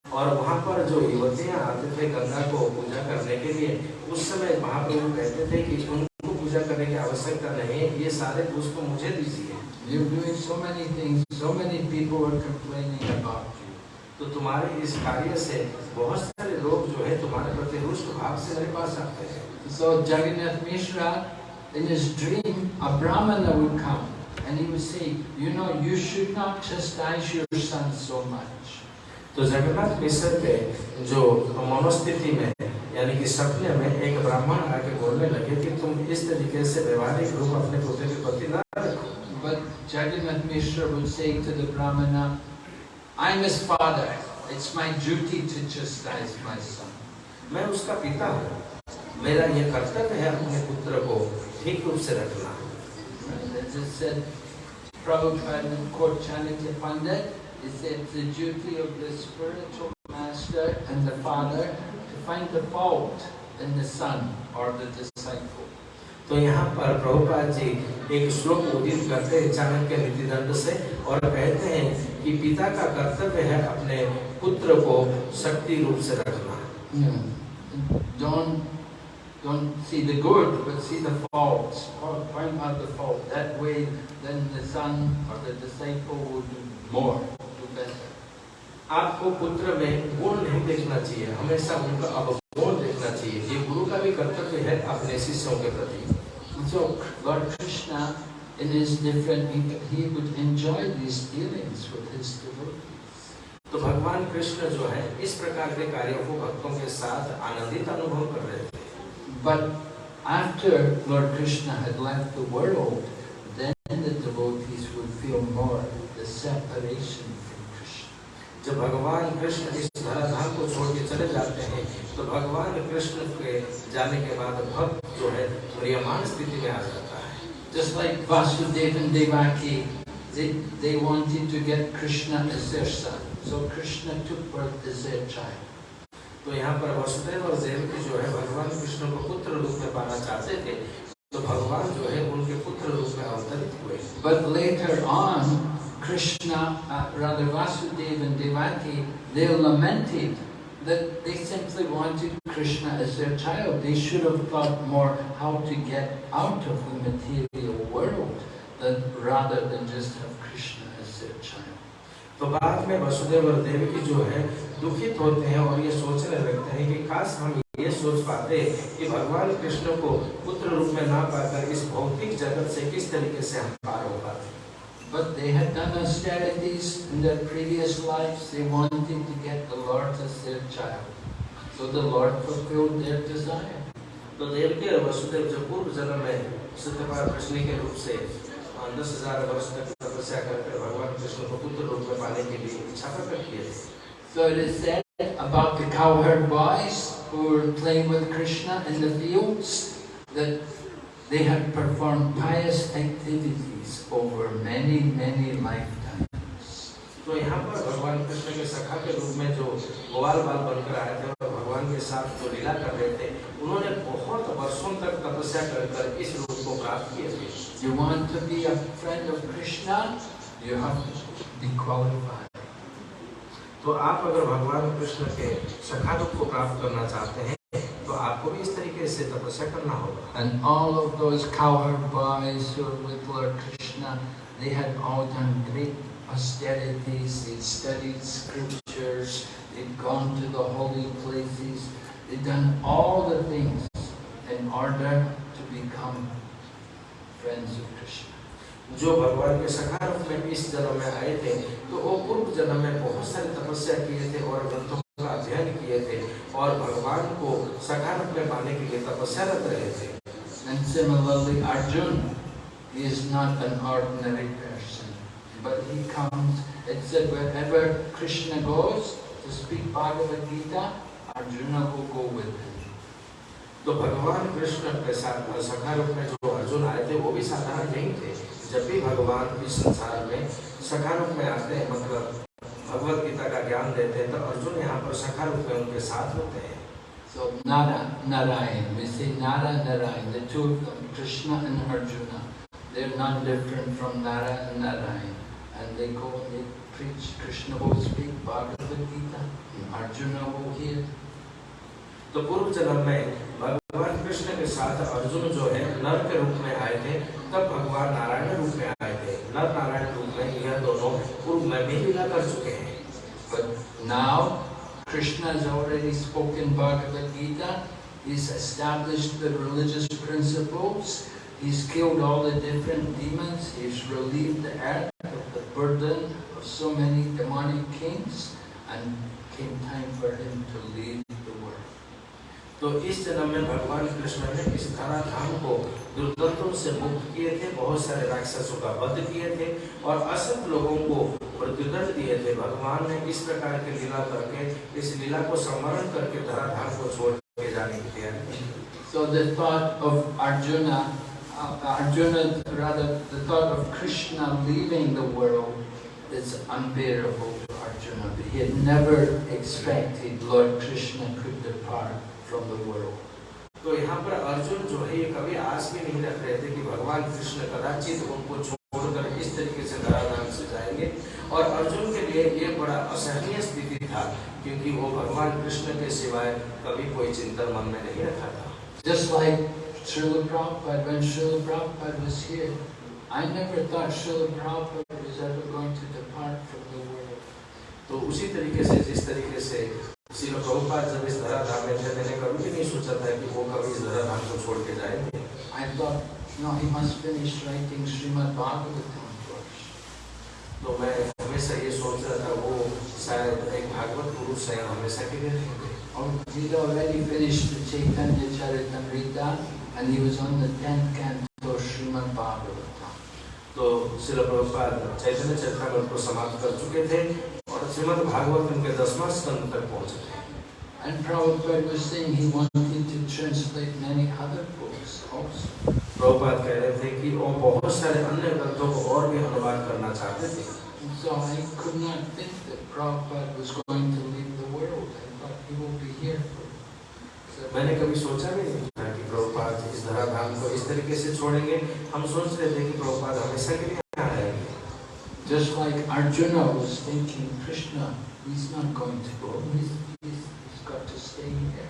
और वहाँ पर जो युवतियाँ आते थे गंगा को पूजा करने के लिए उस समय महाप्रभु कहते थे कि उनको पूजा करने की आवश्यकता नहीं ये सारे पुष्प मुझे दीजिए
You're doing so many things, so many people are complaining about you.
तो तुम्हारे इस कार्य से बहुत सारे लोग जो है तुम्हारे प्रति रुष्ट भाव से मेरे पास आते हैं
So Jagannath Mishra, in his dream, a Brahmana would come and he would say, you know, you should not chastise your son so much.
तो जगन्नाथ मिश्र के जो मनोस्थिति में यानी कि सपने में एक ब्राह्मण आके बोलने लगे कि तुम इस तरीके से व्यवहारिक रूप अपने पुत्र के प्रति ना रखो
But Jagannath Mishra would say to the Brahmana, I'm his father. It's my duty to chastise my son.
मैं उसका पिता हूँ मेरा यह कर्तव्य है अपने पुत्र को ठीक रूप से रखना। तो यहाँ पर प्रभुपाद जी एक श्लोक उदित करते हैं चाणक्य नीति दंड से और कहते हैं कि पिता का कर्तव्य है अपने पुत्र को शक्ति रूप से रखना।
Yeah. don't see the good, but see the faults. Find out the fault. That way, then the son or the disciple will do more, do better.
आपको पुत्र में गुण नहीं देखना चाहिए हमेशा उनका अवगुण देखना चाहिए ये गुरु का भी कर्तव्य है अपने शिष्यों के प्रति
so God Krishna in is different he he enjoy this feelings with his
तो भगवान कृष्ण जो है इस प्रकार के कार्यों को भक्तों के साथ आनंदित अनुभव कर रहे थे
But after Lord Krishna had left the world, then the devotees would feel more the separation from Krishna.
जब भगवान कृष्ण इस धराधाम को छोड़ के चले जाते हैं तो भगवान कृष्ण के जाने के बाद भक्त जो है म्रियमान स्थिति में आ जाता है
Just like Vasudeva and Devaki, they, they wanted to get Krishna as their son. So Krishna took birth as their child.
तो यहाँ पर वसुदेव और देवकी जो है भगवान कृष्ण को पुत्र रूप में पाना चाहते थे तो भगवान जो है उनके पुत्र रूप में अवतरित हुए
But later on, Krishna, uh, rather Vasudeva and Devaki, they lamented that they simply wanted Krishna as their child. They should have thought more how to get out of the material world than, rather than just have Krishna as their child.
तो बाद में वसुदेव और देवकी जो है दुखित होते हैं और ये सोचने लगते हैं कि काश हम ये सोच पाते कि भगवान कृष्ण को पुत्र रूप में ना पाकर इस भौतिक जगत से किस तरीके से हम पार हो पाते
But they had done austerities in their previous lives. They wanted to get the Lord as their child. So the Lord fulfilled their desire.
तो देवकी और वसुदेव जो पूर्व जन्म में सत्यपाल कृष्ण के रूप से दस हज़ार वर्ष तक तपस्या करके भगवान कृष्ण को पुत्र रूप में पाने के लिए इच्छा प्रकट किए थे
So it is said about the cowherd boys who were playing with Krishna in the fields that they had performed pious activities over many, many lifetimes.
तो यहाँ पर भगवान कृष्ण के सखा के रूप में जो ग्वाल बाल बनकर आए थे और भगवान के साथ जो लीला कर रहे थे उन्होंने बहुत वर्षों तक तपस्या कर कर इस रूप को प्राप्त किए थे
You want to be a friend of Krishna, you have to be qualified.
तो आप अगर भगवान कृष्ण के सखा रूप को प्राप्त करना चाहते हैं तो आपको भी इस तरीके से तपस्या करना होगा
And all of those cowherd boys who were with Lord Krishna, they had all done great austerities, they'd studied scriptures, they'd gone to the holy places, they'd done all the things in order to become friends of Krishna.
जो भगवान के सखा रूप में इस जन्म में आए थे तो वो पूर्व जन्म में बहुत सारी तपस्या किए थे और ग्रंथों का अध्ययन किए थे और भगवान को सखा रूप में पाने के लिए तपस्यारत रहे थे
And similarly, Arjuna, is not an ordinary person, but he comes, it said wherever Krishna goes to speak Bhagavad Gita, Arjuna will go with him.
तो भगवान कृष्ण के साथ सखा रूप में जो अर्जुन आए थे वो भी साधारण नहीं थे जब भी भगवान इस संसार में सखा रूप में आते हैं मतलब भगवत गीता का ज्ञान देते हैं तो अर्जुन यहाँ पर सखा रूप में उनके साथ होते हैं
So Nara, Narayan, we say Nara, Narayan, the two of them, Krishna and Arjuna, they're not different from Nara and Narayan. And they go they preach, Krishna will speak Bhagavad Gita, Arjuna will hear.
तो पूर्व जन्म में भगवान कृष्ण के साथ अर्जुन जो है नर के रूप में आए थे तब भगवान नारायण रूप में आए थे नर नारायण रूप में यह दोनों पूर्व में भी लीला कर चुके हैं
But now, Krishna has already spoken Bhagavad Gita, he's established the religious principles, he's killed all the different demons, he's relieved the earth of the burden of so many demonic kings, and came time for him to leave the world.
तो इस जन्म में भगवान कृष्ण ने इस धरा धाम को दुर्गंधों से मुक्त किए थे बहुत सारे राक्षसों का वध किए थे और असंख्य लोगों को मृत्युदंड दिए थे भगवान ने इस प्रकार की लीला करके इस लीला को स्मरण करके धरा धाम को छोड़ के जाने की तैयारी
So the thought of Arjuna, uh, Arjuna, rather, the thought of Krishna leaving the world is unbearable to Arjuna. He had never expected Lord Krishna could depart from the world.
तो यहाँ पर अर्जुन जो है ये कभी आस भी नहीं रख रहे थे कि भगवान कृष्ण कदाचित उनको छोड़कर इस तरीके से धराधाम से जाएँगे और अर्जुन के लिए ये बड़ा असहनीय स्थिति था क्योंकि वो भगवान कृष्ण के सिवाय कभी कोई चिंतन मन में नहीं रखा था
Just like Srila Prabhupada, when Srila Prabhupada was here, I never thought Srila Prabhupada was ever going to depart from the world.
तो उसी तरीके से जिस तरीके से श्री प्रभुपाद जब इस धराधाम में थे मैंने कभी भी नहीं सोचा था कि वो कभी इस धराधाम को छोड़ के जाएँगे
I thought, no, he must finish writing Srimad Bhagavatam first.
तो मैं हमेशा ये सोच रहा था वो शायद एक भागवत पुरुष है हमेशा के लिए
Oh, he'd already finished the Chaitanya Charitamrita and he was on the 10th canto Srimad Bhagavatam.
तो श्रील प्रभुपाद चैतन्य चरितमृत को समाप्त कर चुके थे और श्रीमद् भागवतम के दसवां स्कंद तक पहुँचे थे
And Prabhupada was saying he wanted to translate many other books also.
Prabhupada कह रहे थे कि वो बहुत सारे अन्य ग्रंथों को और भी अनुवाद करना चाहते थे
so I could not think that Prabhupada was going to leave the world. I thought he will be here for
मैंने कभी सोचा भी नहीं था कि प्रभुपाद इस धराधाम को इस तरीके से छोड़ेंगे हम सोच रहे थे कि प्रभुपाद हमेशा के लिए
Just like Arjuna was thinking, Krishna, he's not going to go, he's, he's, he's got to stay here.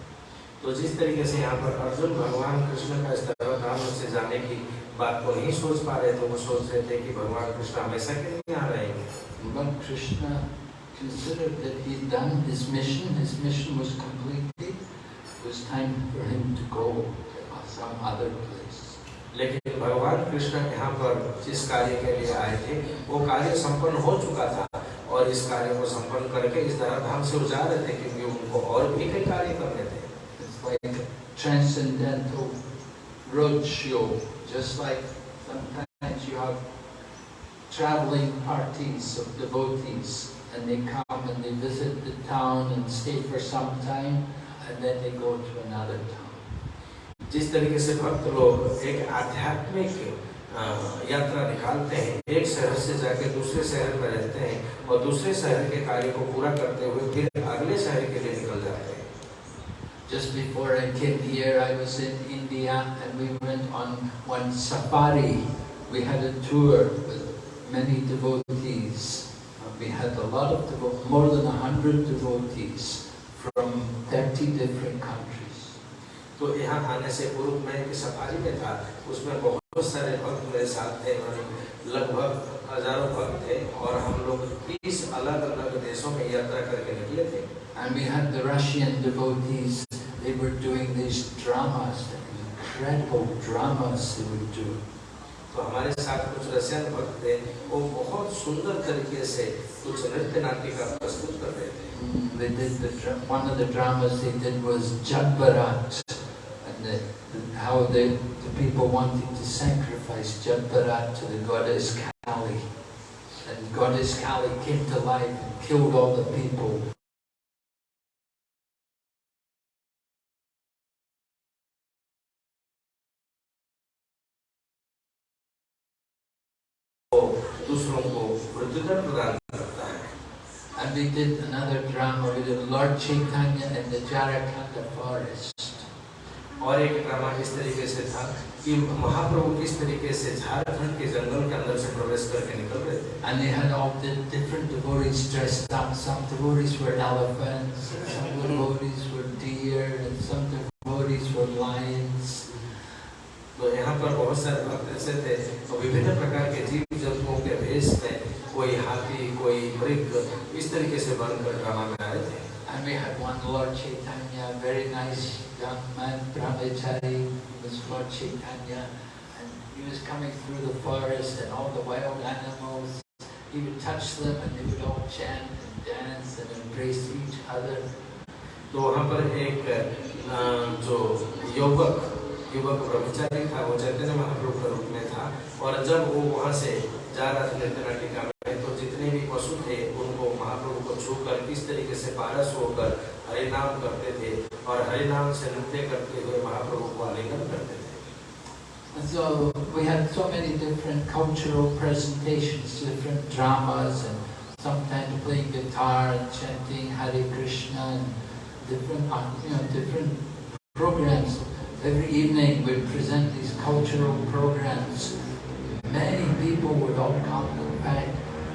तो जिस तरीके से यहाँ पर अर्जुन भगवान कृष्ण का इस धराधाम से जाने की बात को नहीं सोच पा रहे थे वो सोच रहे थे कि भगवान कृष्ण हमेशा के लिए यहाँ रहेंगे
But Krishna considered that he had done his mission, his mission was completed, it was time for him to go to some other place.
लेकिन भगवान कृष्ण यहाँ पर जिस कार्य के लिए आए थे वो कार्य संपन्न हो चुका था और इस कार्य को संपन्न करके इस धराधाम से वो जा रहे थे क्योंकि उनको और भी कई कार्य करने थे
traveling parties of devotees and they come and they visit the town and stay for some time and then they go to another town.
जिस तरीके से भक्त लोग एक आध्यात्मिक यात्रा निकालते हैं एक शहर से जाके दूसरे शहर में रहते हैं और दूसरे शहर के कार्य को पूरा करते हुए फिर अगले शहर के लिए निकल जाते हैं
Just before I came here, I was in India and we went on one safari. We had a tour with many devotees. Uh, We had a lot of devo more than a hundred devotees from 30 different countries.
तो यहाँ आने से पूर्व मैं एक safari में था उसमें बहुत सारे भक्त मेरे साथ थे लगभग हज़ारों भक्त थे और हम लोग तीस अलग अलग देशों में यात्रा करके निकले थे
And we had the Russian devotees. They were doing these dramas, incredible dramas they would do.
तो हमारे साथ कुछ रशियन भक्त थे वो बहुत सुंदर तरीके से कुछ नृत्य नाटिका प्रस्तुत कर रहे थे
Mm, They did the one of the dramas they did was Jadbarat, that, how the, the people wanted to sacrifice Jambhara to the goddess Kali. And goddess Kali came to life and killed all the people. And we did another drama, we did Lord Chaitanya in the Jarakanda forest.
और एक drama इस तरीके से था कि महाप्रभु किस तरीके से झारखंड के जंगल के अंदर से प्रवेश करके निकल रहे थे
And they had all the different devotees dressed up. Some devotees were elephants, some devotees were deer, and some devotees were lions.
तो यहाँ पर बहुत सारे भक्त ऐसे थे और विभिन्न प्रकार के जीव जंतुओं के भेष में कोई हाथी कोई मृग इस तरीके से बनकर ड्रामा में आए थे
And we had one Lord Chaitanya, very nice young man, brahmachari, was Lord Chaitanya. And he was coming through the forest and all the wild animals. He would touch them and they would all chant and dance and embrace each other.
तो वहाँ पर एक अ, जो युवक युवक ब्रह्मचारी था वो चैतन्य महाप्रभु का रूप में था और जब वो वहाँ से जा रहा था नृत्य नाटिका में तो जितने भी पशु थे उनको महाप्रभु को छूकर किस तरीके से पारस होकर हरिनाम करते थे और हरिनाम से नृत्य करते हुए महाप्रभु को आलिंगन करते थे
And so we had so many different cultural presentations, different dramas, and sometimes playing guitar and chanting Hare Krishna, and different, uh, you know, different programs. Every evening we'd present these cultural programs. Many people would all come, in fact,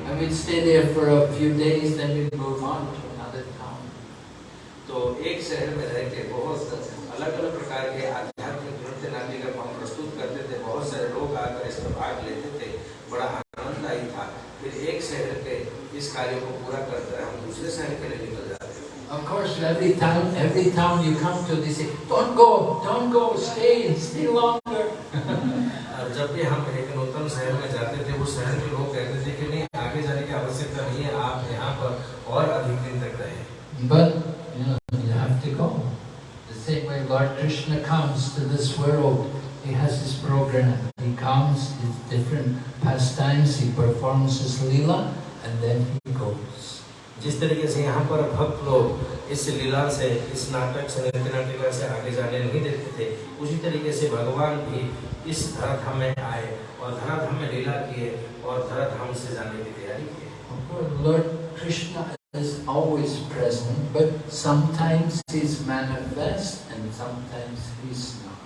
and we'd stay there for a few days, then we'd move on to another town.
तो एक शहर में रह के बहुत अलग अलग प्रकार के आध्यात्मिक नृत्य नाटिका को हम प्रस्तुत करते थे बहुत सारे लोग आकर इसमें भाग लेते थे। बड़ा आनंददायी था। फिर एक शहर के इस कार्य को पूरा करते हम दूसरे शहर के लिए निकल जाते
Of course, every town, every town you come to, they say, "Don't go, don't go, stay, stay longer."
जब भी हम एक नूतन शहर में जाते थे उस शहर के लोग कहते थे कि नहीं आगे जाने की आवश्यकता नहीं है आप यहाँ पर और अधिक दिन तक रहे।
But you know, you have to go. The same way Lord Krishna comes to this world, he has his program. He comes, his different pastimes, he performs his lila, and then he goes.
जिस तरीके से यहाँ पर भक्त लोग इस लीला से इस नाटक से नृत्य नाटिका से आगे जाने नहीं देते थे उसी तरीके से भगवान भी इस धराधाम में आए और धराधाम में लीला किए और धराधाम से जाने की तैयारी की
Of course, Lord Krishna is always present, but sometimes he's manifest and sometimes he's not.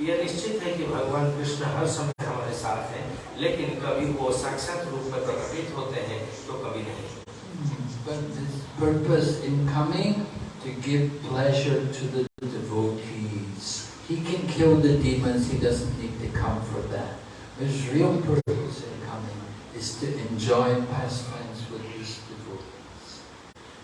यह निश्चित है कि भगवान कृष्ण हर समय हमारे साथ हैं लेकिन कभी वो साक्षात रूप में प्रकटित होते हैं तो कभी नहीं
But his purpose in coming to give pleasure to the devotees. He can kill the demons, he doesn't need to come for that. His real purpose in coming is to enjoy pastimes with his devotees.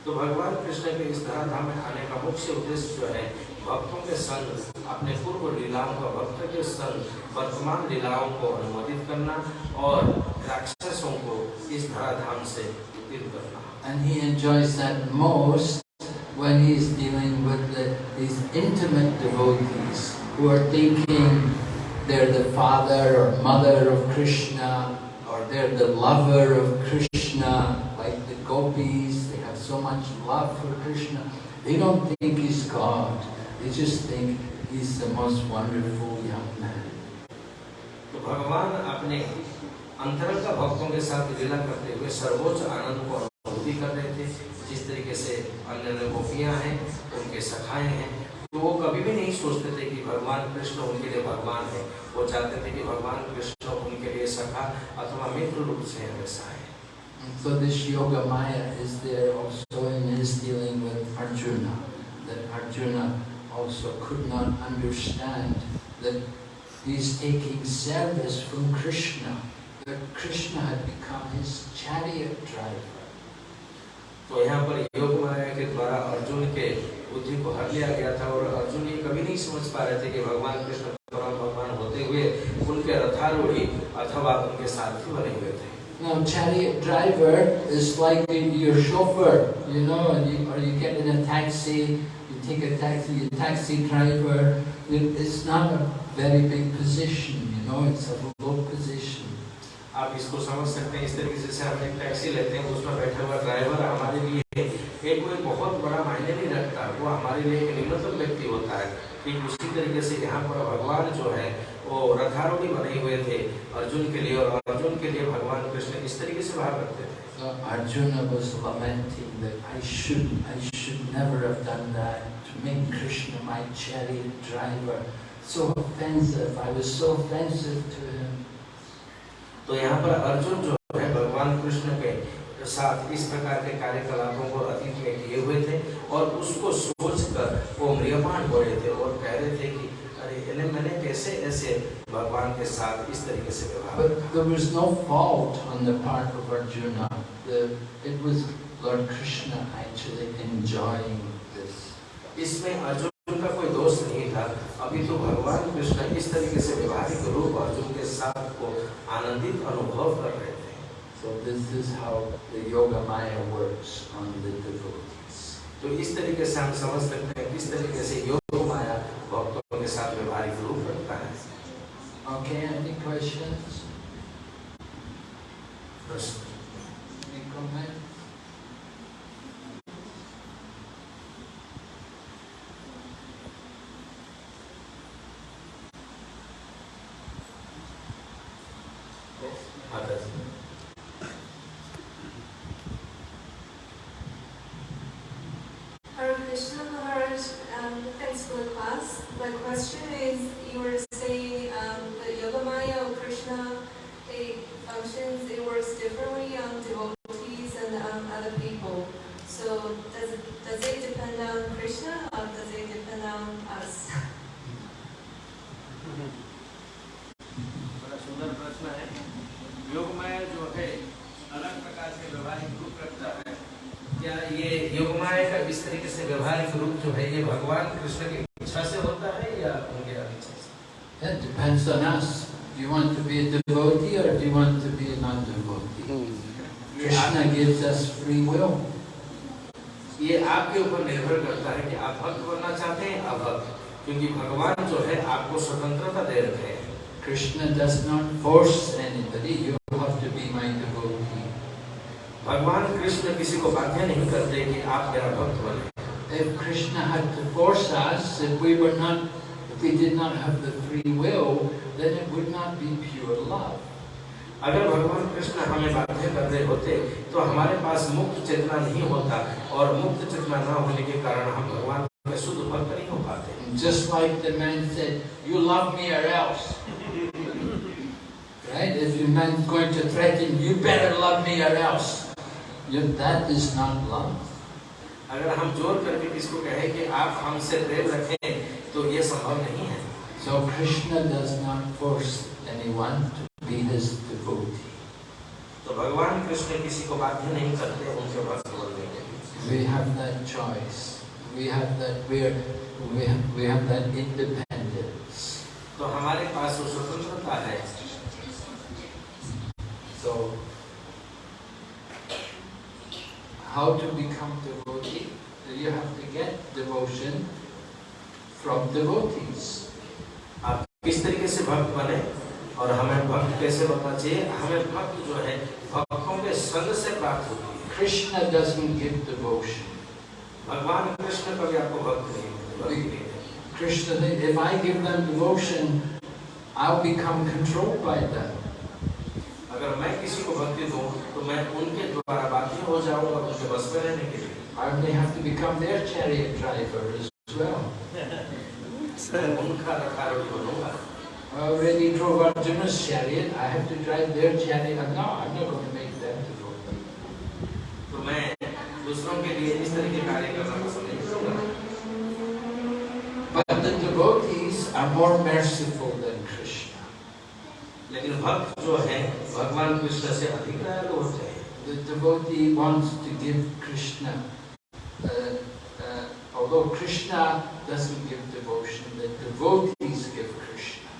तो भगवान कृष्ण के इस धराधाम में आने का मुख्य उद्देश्य जो है भक्तों के संग अपने पूर्व लीलाओं का भक्त के संग वर्तमान लीलाओं को अनुमोदित करना और राक्षसों को इस धराधाम से दूर करना
And he enjoys that most when he's dealing with the, these intimate devotees who are thinking they're the father or mother of Krishna or they're the lover of Krishna, like the gopis, they have so Much love for Krishna. They don't think he's God, they just think he's the most wonderful young man.
तो भगवान अपने अंतरंग भक्तों के साथ लीला करते हुए सर्वोच्च आनंद को अनुभूति कर रहे थे जिस तरीके से अन्य अन्य गोपियाँ हैं उनके सखाए हैं तो वो कभी भी नहीं सोचते थे कि भगवान कृष्ण उनके लिए भगवान है वो चाहते थे कि भगवान कृष्ण उनके लिए सखा अथवा मित्र रूप से हमेशा है
so this Yoga Maya is there also in his dealing with Arjuna. That Arjuna also could not understand that he's taking service from Krishna. That Krishna had become his chariot driver.
तो यहाँ पर योग माया के द्वारा अर्जुन के बुद्धि को हर लिया गया था और अर्जुन ये कभी नहीं समझ पा रहे थे कि भगवान कृष्ण परम भगवान होते हुए उनके रथारूढ़ी अथवा उनके सारथी बने हुए थे
Now chariot driver is like your chauffeur, you know, and you, or you get in a taxi, you take a taxi, your taxi driver, it- it's not a very big position, you know, it's a low position.
आप इसको समझ सकते हैं इस तरीके से जैसे हम एक टैक्सी लेते हैं उसमें बैठा हुआ ड्राइवर हमारे लिए एक कोई बहुत बड़ा मायने नहीं रखता वो हमारे लिए एक निम्नतम व्यक्ति होता है ठीक उसी तरीके से यहाँ पर भगवान जो है वो रथारोही बने हुए थे अर्जुन के लिए और अर्जुन के लिए भगवान कृष्ण इस तरीके से भाव करते थे
अर्जुन
तो यहाँ पर अर्जुन जो है भगवान कृष्ण के साथ इस प्रकार के कार्यकलापों को अतीत में किए हुए थे और उसको सोचकर वो मृियमान हो रहे थे। कैसे ऐसे भगवान के साथ इस तरीके से व्यवहार
But there was no fault on the part of Arjuna. The, it was Lord Krishna actually enjoying this.
इसमें अर्जुन का कोई दोष नहीं था अभी तो भगवान कृष्ण इस तरीके से व्यवहारिक रूप अर्जुन के साथ को आनंदित अनुभव कर रहे थे
So this is how the Yoga Maya works on the devotees.
तो इस तरीके से हम समझ सकते हैं किस तरीके से योग माया भक्तों के साथ व्यवहारिक रूप रखता है
Okay, any questions?
प्रश्न
Any comments?
माता जी
Hare Krishna Maharaj, um, thanks for the class. My question is, you were saying um, that Yoga Maya or Krishna, it functions, it works differently on devotees and um, other people. So does it, does it depend on Krishna or does it depend on us?
बड़ा सुंदर प्रश्न है योगमाया जो है अलग प्रकार से व्यवहारिक रूप रखता है क्या ये योगमाया का इस तरीके से व्यवहारिक रूप जो है ये भगवान कृष्ण की इच्छा से होता है या उनके अनिच्छा से
It depends on us. Do you want to be a devotee or do you want to be a non-devotee?
ये आप-
Krishna gives us free will.
ये आपके ऊपर निर्भर करता है कि आप भक्त बनना चाहते हैं अभक्त क्योंकि भगवान जो है आपको स्वतंत्रता दे रखे हैं
Krishna does not force anybody. You have to be my devotee.
भगवान कृष्ण किसी को बाध्य नहीं करते कि आप मेरा भक्त बने
If Krishna had to force us, if we were not, if we did not have the free will, then it would not be pure love.
अगर भगवान कृष्ण हमें बाध्य कर रहे होते तो हमारे पास मुक्त चेतना नहीं होता मुक्त चेतना न होने के कारण हम भगवान के शुद्ध भक्त तो नहीं हो पाते।
Just like the man said you love me or else right if you man going to threaten you better love me or else you that is not love
अगर हम ज़ोर करके किसको कहे कि आप हमसे प्रेम रखें तो ये संभव नहीं है।
So Krishna does not force anyone to be his devotee
तो भगवान कृष्ण किसी को बाध्य नहीं करते उनके पास
We have that choice. We have that we're, we have, we have that independence.
तो हमारे पास वो स्वतंत्रता है
So how to become devotee? You have to get devotion from devotees.
आप किस तरीके से भक्त बने और हमें भक्त कैसे बनना चाहिए हमें भक्त जो है भक्तों के संग से प्राप्त होती है
Krishna doesn't give devotion.
भगवान कृष्ण कभी आपको भक्त नहीं होते भक्ति नहीं देते।
Krishna, said, if I give them devotion, I'll become controlled by them.
अगर मैं किसी को भक्ति दूं तो मैं उनके द्वारा बाध्य हो जाऊंगा उनके बस में रहने के लिए
I may have to become their chariot driver as well.
मैं उनका रखारवी बनूंगा
I already drove Arjuna's chariot. I have to drive their chariot. No, I'm not going to make them devotee.
तो मैं दूसरों के लिए इस तरह के कार्य करना पसंद नहीं करूंगा
But the devotees are more merciful than Krishna.
लेकिन भक्त जो है भगवान कृष्ण से अधिक दयालु होते हैं
The devotee wants to give Krishna, uh, uh, although Krishna doesn't give devotion, the devotees give Krishna.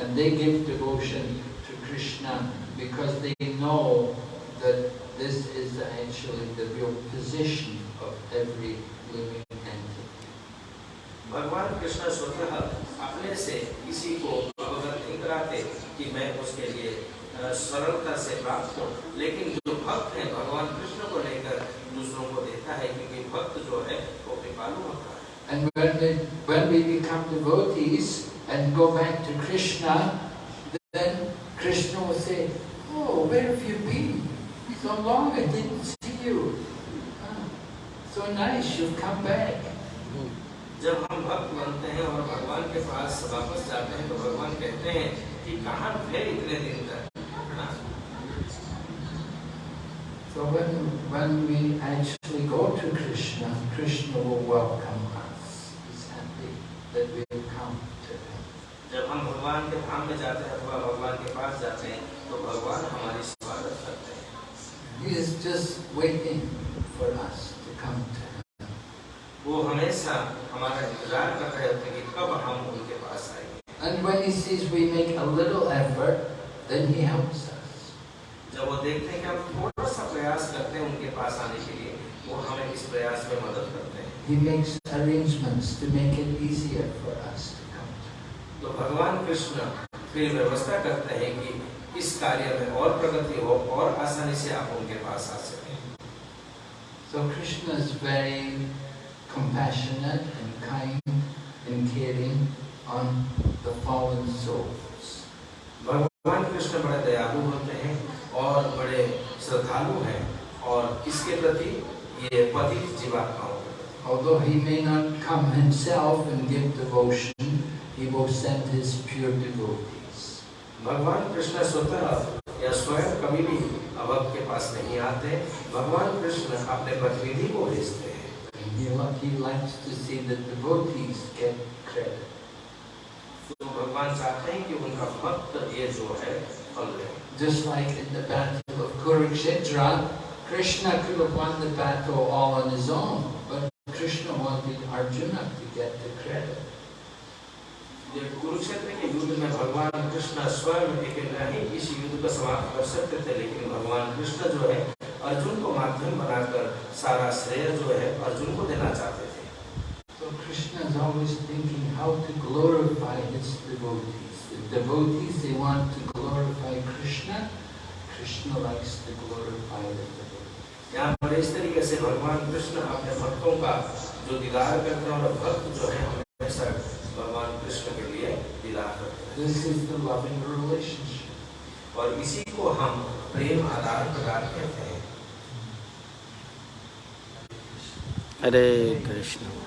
And they give devotion to Krishna because they know that this is actually the real position of every living entity.
भगवान कृष्ण स्वतः अपने से किसी को अवगत नहीं कराते कि मैं उसके लिए अ, सरलता से प्राप्त हूँ लेकिन जो भक्त है भगवान कृष्ण को लेकर दूसरों को देता है क्योंकि भक्त जो है वो कृपालु होता है
And when we, when we become devotees and go back to Krishna, then Krishna will say, Oh, where have you been? So long I didn't see you. Ah, so nice, you've come back.
जब हम भक्त बनते हैं और भगवान के पास वापस जाते हैं तो भगवान कहते हैं कि कहाँ थे इतने दिन तक हाँ,
So when, when we actually go to Krishna, Krishna will welcome He makes arrangements to make it easier for us to come to
तो भगवान कृष्ण फिर व्यवस्था करते हैं कि इस कार्य में और प्रगति हो और आसानी से आप उनके पास आ सकें
So Krishna is very compassionate and kind and caring on the fallen souls.
भगवान कृष्ण बड़े दयालु होते हैं और बड़े श्रद्धालु हैं और किसके प्रति ये पतित जीवात्माओं
Although he may not come himself and give devotion, he will send his pure devotees.
भगवान कृष्ण स्वतः या स्वयं कभी भी अभक्त के पास नहीं आते भगवान कृष्ण अपने प्रतिनिधि को भेजते हैं
And he, li- he likes to see the devotees get credit.
तो भगवान चाहते हैं कि उनका भक्त ये जो है फल ले
Just like in the battle of Kurukshetra, Krishna could have won the battle all on his own, but Krishna wanted Arjuna to get the credit.
Kurukshetra के युद्ध में भगवान कृष्ण स्वयं अकेले ही इस युद्ध को समाप्त कर सकते थे लेकिन भगवान कृष्ण जो है अर्जुन को माध्यम बनाकर सारा श्रेय जो है अर्जुन को देना चाहते थे
So Krishna is always thinking how to glorify his devotees. The devotees, they want to glorify Krishna. Krishna likes to glorify the devotees.
यहाँ पर इस तरीके से भगवान कृष्ण अपने भक्तों का जो दीदार करते हैं और भक्त जो है हमेशा भगवान कृष्ण के लिए दीदार करते हैं।
This is the loving relationship.
और इसी को हम प्रेम आदान प्रदान कहते हैं।
हरे कृष्ण।